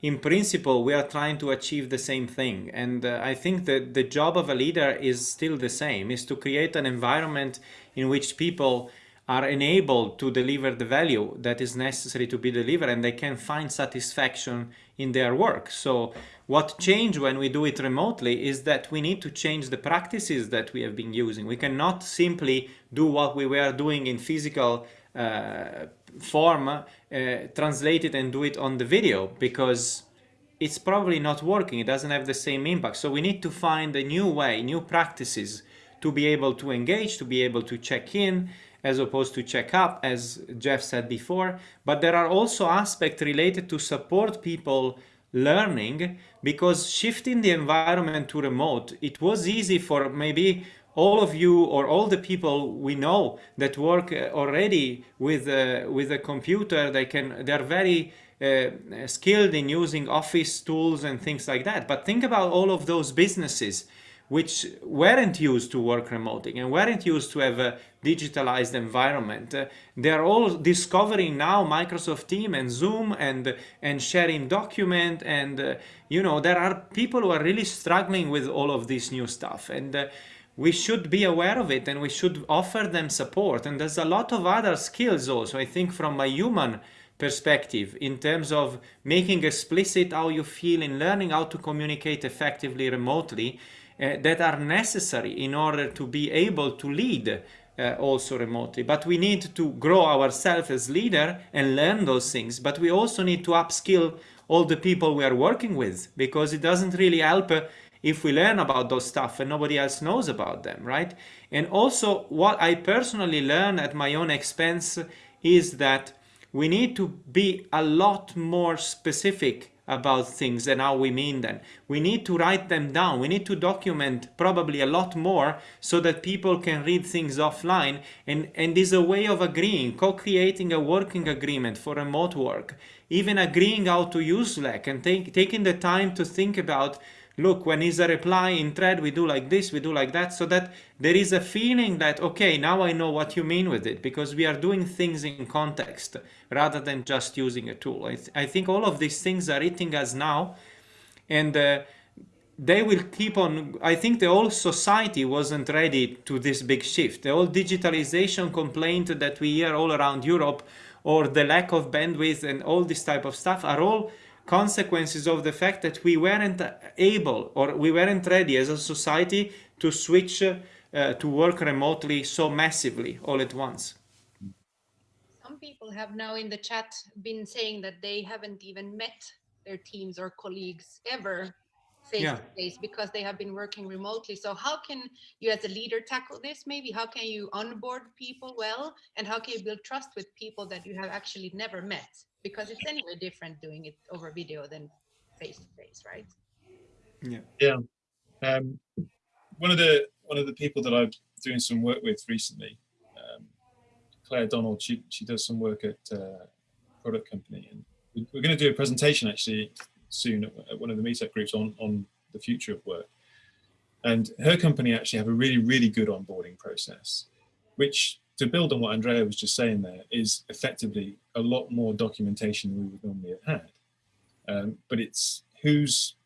in principle, we are trying to achieve the same thing. And uh, I think that the job of a leader is still the same, is to create an environment in which people are enabled to deliver the value that is necessary to be delivered and they can find satisfaction in their work. So what changed when we do it remotely is that we need to change the practices that we have been using. We cannot simply do what we were doing in physical uh, form, uh, translate it and do it on the video because it's probably not working. It doesn't have the same impact. So we need to find a new way, new practices to be able to engage, to be able to check in, as opposed to check up, as Geoff said before. But there are also aspects related to support people learning because shifting the environment to remote, it was easy for maybe all of you or all the people we know that work uh, already with uh, with a computer. They can they're very uh, skilled in using office tools and things like that. But think about all of those businesses which weren't used to work remotely and weren't used to have a digitalized environment. Uh, they're all discovering now Microsoft Team and Zoom and, and sharing document and, uh, you know, there are people who are really struggling with all of this new stuff. And uh, we should be aware of it and we should offer them support. And there's a lot of other skills also, I think from a human perspective in terms of making explicit how you feel in learning how to communicate effectively remotely that are necessary in order to be able to lead uh, also remotely. But we need to grow ourselves as leader and learn those things. But we also need to upskill all the people we are working with because it doesn't really help uh, if we learn about those stuff and nobody else knows about them, right? And also what I personally learn at my own expense is that we need to be a lot more specific about things and how we mean them. We need to write them down. We need to document probably a lot more so that people can read things offline and, and is a way of agreeing, co-creating a working agreement for remote work, even agreeing how to use Slack and take, taking the time to think about look, when is a reply in thread, we do like this, we do like that, so that there is a feeling that, okay, now I know what you mean with it, because we are doing things in context rather than just using a tool. I, th I think all of these things are hitting us now, and uh, they will keep on, I think the whole society wasn't ready to this big shift. The whole digitalization complaint that we hear all around Europe, or the lack of bandwidth and all this type of stuff are all consequences of the fact that we weren't able or we weren't ready as a society to switch uh, to work remotely so massively all at once. Some people have now in the chat been saying that they haven't even met their teams or colleagues ever face yeah. to face because they have been working remotely. So how can you as a leader tackle this? Maybe how can you onboard people well and how can you build trust with people that you have actually never met? because it's anyway different doing it over video than face to face, right? Yeah. Yeah. Um, one of the one of the people that I'm doing some work with recently, um, Claire Donald, she she does some work at uh, product company, and we're going to do a presentation actually soon at one of the meetup groups on on the future of work. And her company actually have a really really good onboarding process, which to build on what Andrea was just saying there is effectively a lot more documentation than we would normally have had. Um, but it's who's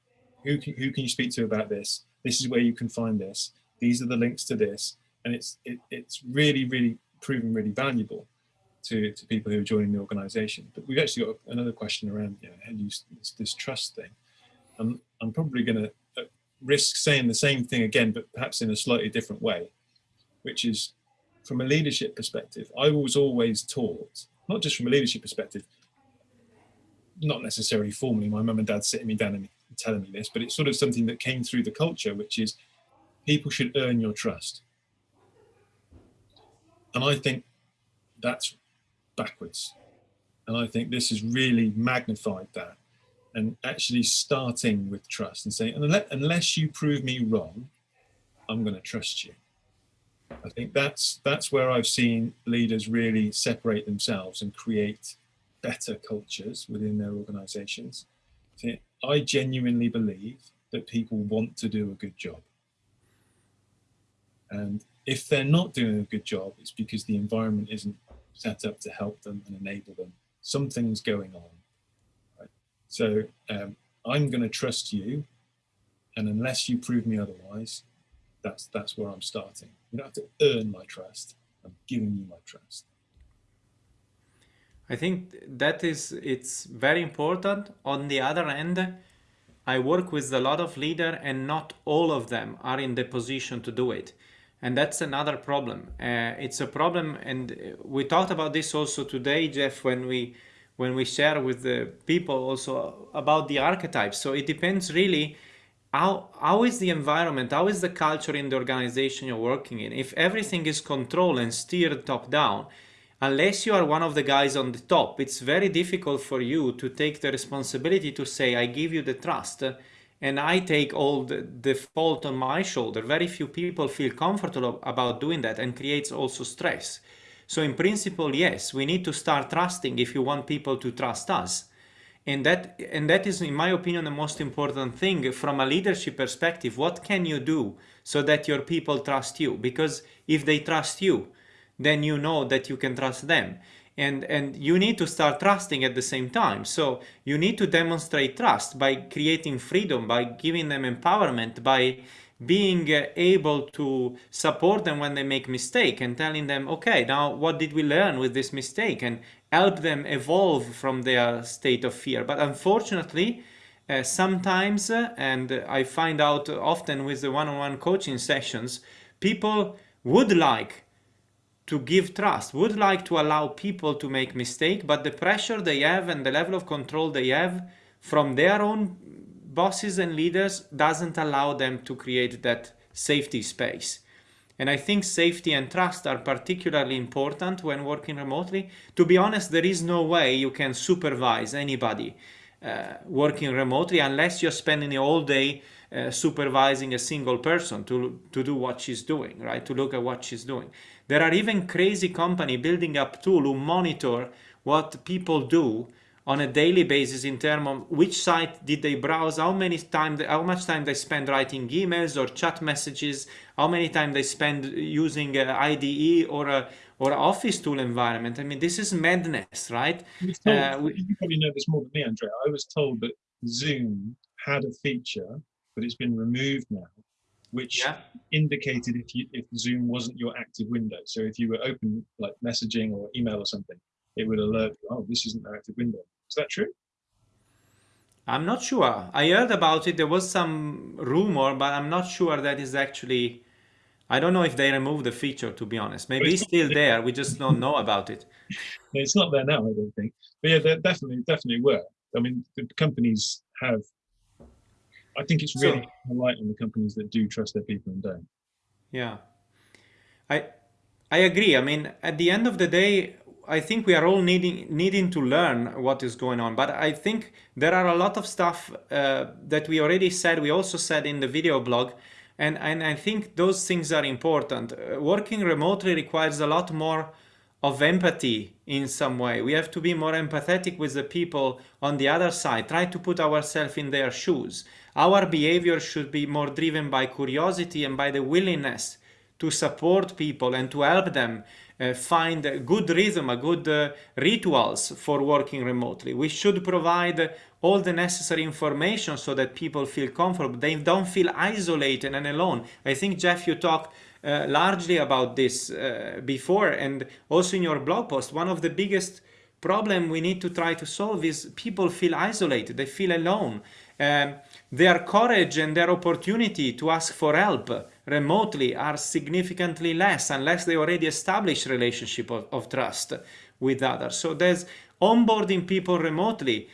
who can, who can you speak to about this? This is where you can find this. These are the links to this, and it's it, it's really really proven really valuable to to people who are joining the organisation. But we've actually got another question around you know, how do you this, this trust thing. I'm I'm probably going to uh, risk saying the same thing again, but perhaps in a slightly different way which is from a leadership perspective, I was always taught, not just from a leadership perspective, not necessarily formally, my mum and dad sitting me down and telling me this, but it's sort of something that came through the culture, which is people should earn your trust. And I think that's backwards. And I think this has really magnified that and actually starting with trust and saying, unless you prove me wrong, I'm going to trust you. I think that's that's where I've seen leaders really separate themselves and create better cultures within their organizations. I genuinely believe that people want to do a good job. And if they're not doing a good job, it's because the environment isn't set up to help them and enable them. Something's going on. Right? So um, I'm going to trust you. And unless you prove me otherwise, that's, that's where I'm starting. You don't have to earn my trust. I'm giving you my trust. I think that is, it's very important. On the other end, I work with a lot of leaders and not all of them are in the position to do it. And that's another problem. Uh, it's a problem, and we talked about this also today, Geoff, when we when we share with the people also about the archetypes. So it depends really how, how is the environment, how is the culture in the organization you're working in? If everything is controlled and steered top down, unless you are one of the guys on the top, it's very difficult for you to take the responsibility to say, I give you the trust and I take all the, the fault on my shoulder. Very few people feel comfortable about doing that and creates also stress. So in principle, yes, we need to start trusting if you want people to trust us. And that, and that is, in my opinion, the most important thing from a leadership perspective. What can you do so that your people trust you? Because if they trust you, then you know that you can trust them. And, and you need to start trusting at the same time. So you need to demonstrate trust by creating freedom, by giving them empowerment, by being able to support them when they make mistake and telling them, okay, now what did we learn with this mistake and help them evolve from their state of fear. But unfortunately, uh, sometimes, uh, and I find out often with the one-on-one -on -one coaching sessions, people would like to give trust, would like to allow people to make mistake, but the pressure they have and the level of control they have from their own bosses and leaders doesn't allow them to create that safety space. And I think safety and trust are particularly important when working remotely. To be honest, there is no way you can supervise anybody uh, working remotely unless you're spending all day uh, supervising a single person to, to do what she's doing, right? To look at what she's doing. There are even crazy company building up tool who monitor what people do on a daily basis in terms of which site did they browse, how many time, how much time they spend writing emails or chat messages, how many time they spend using an IDE or a or office tool environment. I mean, this is madness, right? Told, uh, we, you probably know this more than me, Andrea. I was told that Zoom had a feature, but it's been removed now, which yeah. indicated if you if Zoom wasn't your active window. So if you were open like messaging or email or something, it would alert you, oh, this isn't an active window. Is that true? I'm not sure. I heard about it. There was some rumor, but I'm not sure that is actually. I don't know if they removed the feature, to be honest. Maybe it's still [laughs] there. We just don't know about it. It's not there now, I don't think. But yeah, there definitely, definitely were. I mean, the companies have. I think it's really so, light on the companies that do trust their people and don't. Yeah, I I agree. I mean, at the end of the day, I think we are all needing needing to learn what is going on. But I think there are a lot of stuff uh, that we already said. We also said in the video blog, and and I think those things are important. Uh, working remotely requires a lot more of empathy in some way. We have to be more empathetic with the people on the other side. Try to put ourselves in their shoes. Our behavior should be more driven by curiosity and by the willingness to support people and to help them uh, find a good rhythm, a good uh, rituals for working remotely. We should provide all the necessary information so that people feel comfortable. They don't feel isolated and alone. I think, Geoff, you talked uh, largely about this uh, before and also in your blog post. One of the biggest problem we need to try to solve is people feel isolated, they feel alone. Um, their courage and their opportunity to ask for help remotely are significantly less unless they already establish relationship of, of trust with others. So there's onboarding people remotely.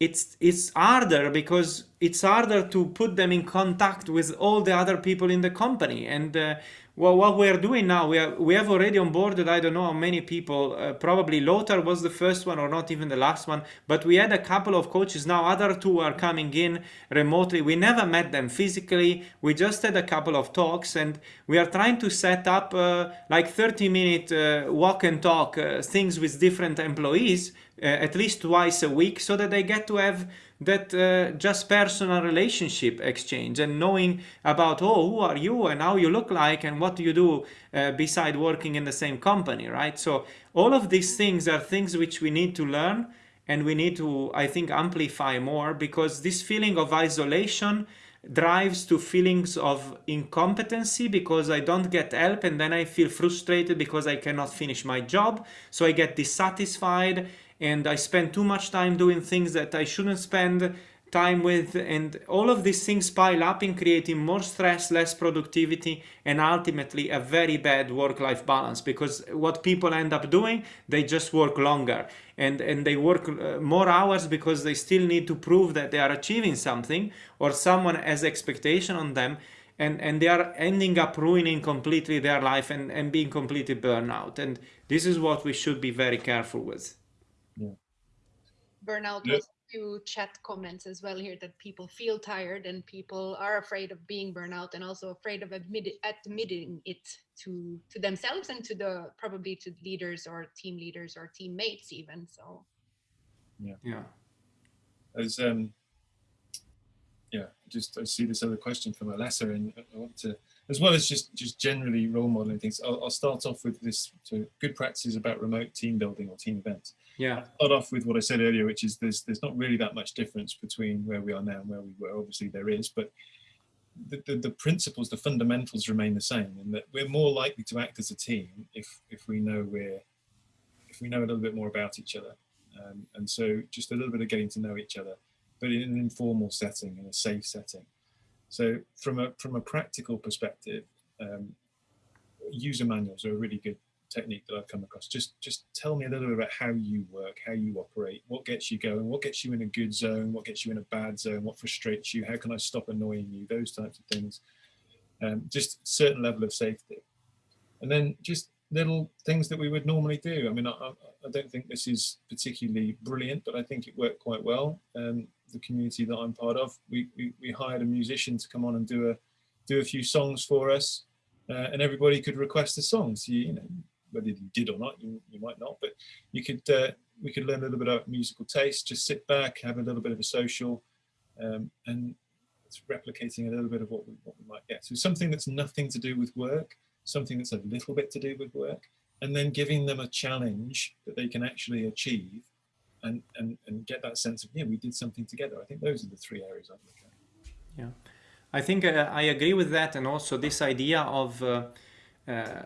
It's, it's harder because it's harder to put them in contact with all the other people in the company. And uh, well, what we're doing now, we, are, we have already onboarded, I don't know how many people, uh, probably Lothar was the first one or not even the last one, but we had a couple of coaches. Now other two are coming in remotely. We never met them physically. We just had a couple of talks and we are trying to set up uh, like 30 minute uh, walk and talk uh, things with different employees uh, at least twice a week so that they get to have that uh, just personal relationship exchange and knowing about oh who are you and how you look like and what do you do uh, beside working in the same company right so all of these things are things which we need to learn and we need to i think amplify more because this feeling of isolation drives to feelings of incompetency because I don't get help and then I feel frustrated because I cannot finish my job. So I get dissatisfied and I spend too much time doing things that I shouldn't spend time with and all of these things pile up in creating more stress less productivity and ultimately a very bad work-life balance because what people end up doing they just work longer and and they work uh, more hours because they still need to prove that they are achieving something or someone has expectation on them and and they are ending up ruining completely their life and and being completely burnout and this is what we should be very careful with burnout Yeah. was a few chat comments as well here that people feel tired and people are afraid of being burnout and also afraid of admit, admitting it to to themselves and to the probably to leaders or team leaders or teammates even so. Yeah. Yeah. As um yeah just i see this other question from alessa and i want to as well as just just generally role modeling things i'll, I'll start off with this so good practices about remote team building or team events yeah. I'll start off with what i said earlier which is there's there's not really that much difference between where we are now and where we were. Obviously there is but the, the, the principles the fundamentals remain the same and that we're more likely to act as a team if if we know we're if we know a little bit more about each other. Um, and so just a little bit of getting to know each other but in an informal setting in a safe setting. So from a from a practical perspective um, user manuals are a really good technique that I've come across. Just just tell me a little bit about how you work, how you operate, what gets you going, what gets you in a good zone, what gets you in a bad zone, what frustrates you, how can I stop annoying you, those types of things. Um, just certain level of safety. And then just little things that we would normally do. I mean, I, I don't think this is particularly brilliant, but I think it worked quite well. Um, the community that I'm part of, we, we, we hired a musician to come on and do a do a few songs for us, uh, and everybody could request a song. So you, you know, whether you did or not, you, you might not, but you could uh, we could learn a little bit about musical taste, just sit back, have a little bit of a social, um, and it's replicating a little bit of what we, what we might get. So something that's nothing to do with work, something that's a little bit to do with work, and then giving them a challenge that they can actually achieve and, and, and get that sense of, yeah, we did something together. I think those are the three areas I look at. Yeah, I think uh, I agree with that, and also this idea of uh, uh,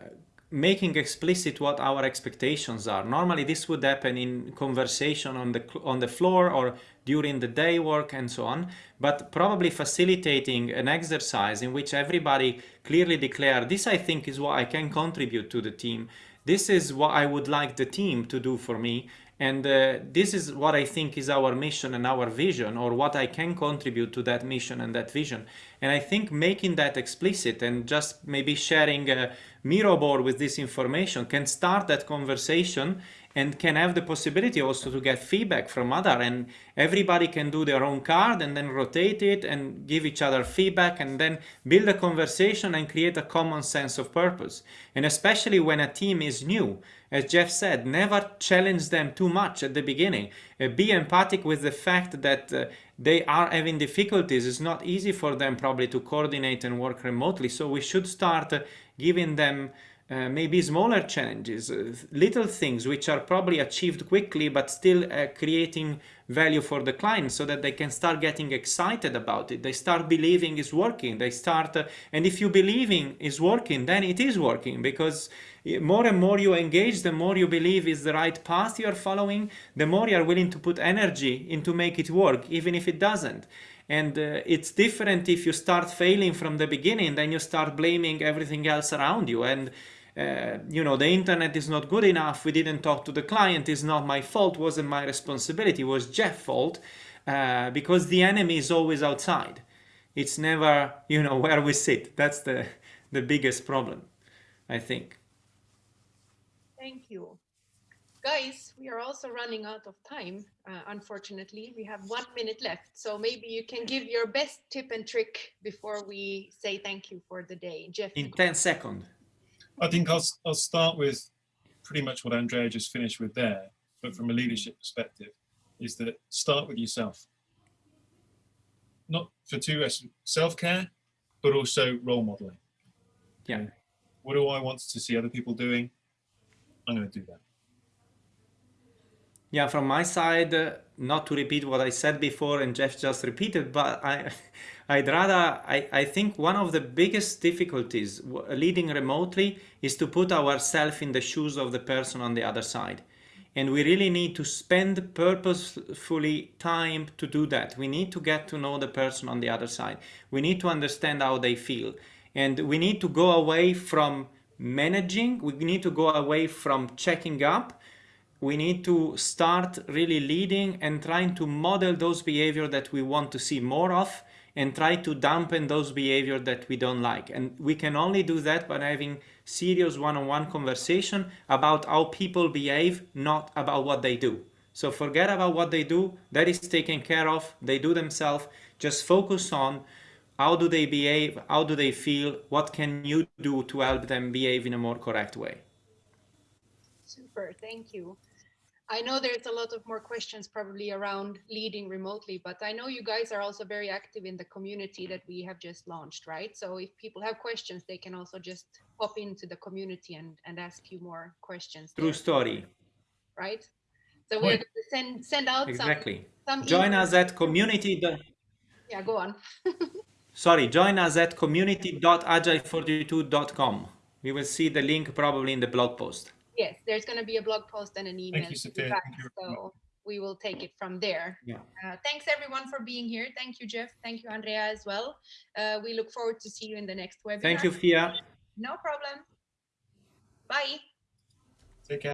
making explicit what our expectations are. Normally, this would happen in conversation on the on the floor or during the day work and so on. But probably facilitating an exercise in which everybody clearly declare this. I think is what I can contribute to the team. This is what I would like the team to do for me, and uh, this is what I think is our mission and our vision, or what I can contribute to that mission and that vision. And I think making that explicit and just maybe sharing a Miro board with this information can start that conversation and can have the possibility also to get feedback from other. And everybody can do their own card and then rotate it and give each other feedback and then build a conversation and create a common sense of purpose. And especially when a team is new as Geoff said never challenge them too much at the beginning. Uh, be empathic with the fact that uh, they are having difficulties. It's not easy for them probably to coordinate and work remotely. So we should start uh, giving them uh, maybe smaller challenges, uh, little things which are probably achieved quickly but still uh, creating value for the client so that they can start getting excited about it. They start believing it's working. They start, uh, and if you believing is working, then it is working because more and more you engage, the more you believe is the right path you are following, the more you are willing to put energy into make it work, even if it doesn't. And uh, it's different if you start failing from the beginning, then you start blaming everything else around you. And uh, you know the internet is not good enough. We didn't talk to the client. It's not my fault. Wasn't my responsibility. It was Geoff's fault uh, because the enemy is always outside. It's never you know [laughs] where we sit. That's the the biggest problem i think. Thank you. Guys, we are also running out of time, uh, unfortunately. We have one minute left, so maybe you can give your best tip and trick before we say thank you for the day. Geoff, in 10 seconds I think I'll, I'll start with pretty much what Andrea just finished with there, but from a leadership perspective, is that start with yourself. Not for two self-care, but also role modeling. yeah What do I want to see other people doing? I'm going to do that. Yeah, from my side, not to repeat what I said before and Geoff just repeated, but I, [laughs] I'd rather, I, I think one of the biggest difficulties leading remotely is to put ourselves in the shoes of the person on the other side. And we really need to spend purposefully time to do that. We need to get to know the person on the other side. We need to understand how they feel. And we need to go away from managing, we need to go away from checking up we need to start really leading and trying to model those behavior that we want to see more of and try to dampen those behavior that we don't like. And we can only do that by having serious one-on-one conversation about how people behave not about what they do. So forget about what they do. That is taken care of. They do themselves. Just focus on how do they behave how do they feel what can you do to help them behave in a more correct way. Super, thank you. I know there's a lot of more questions probably around leading remotely, but I know you guys are also very active in the community that we have just launched, right? So if people have questions, they can also just pop into the community and, and ask you more questions. true there, story Right? So we're going to send, send out exactly some, some join emails. us at community Yeah, go on. [laughs] sorry join us at community.agile42.com we will see the link probably in the blog post Yes, there's going to be a blog post and an email. Thank you, Sophia. back, Thank you so we will take it from there. yeah Uh, thanks everyone for being here. Thank you, Geoff. Thank you, Andrea, as well. Uh, we look forward to see you in the next webinar. thank you fia No problem. Bye. Take care.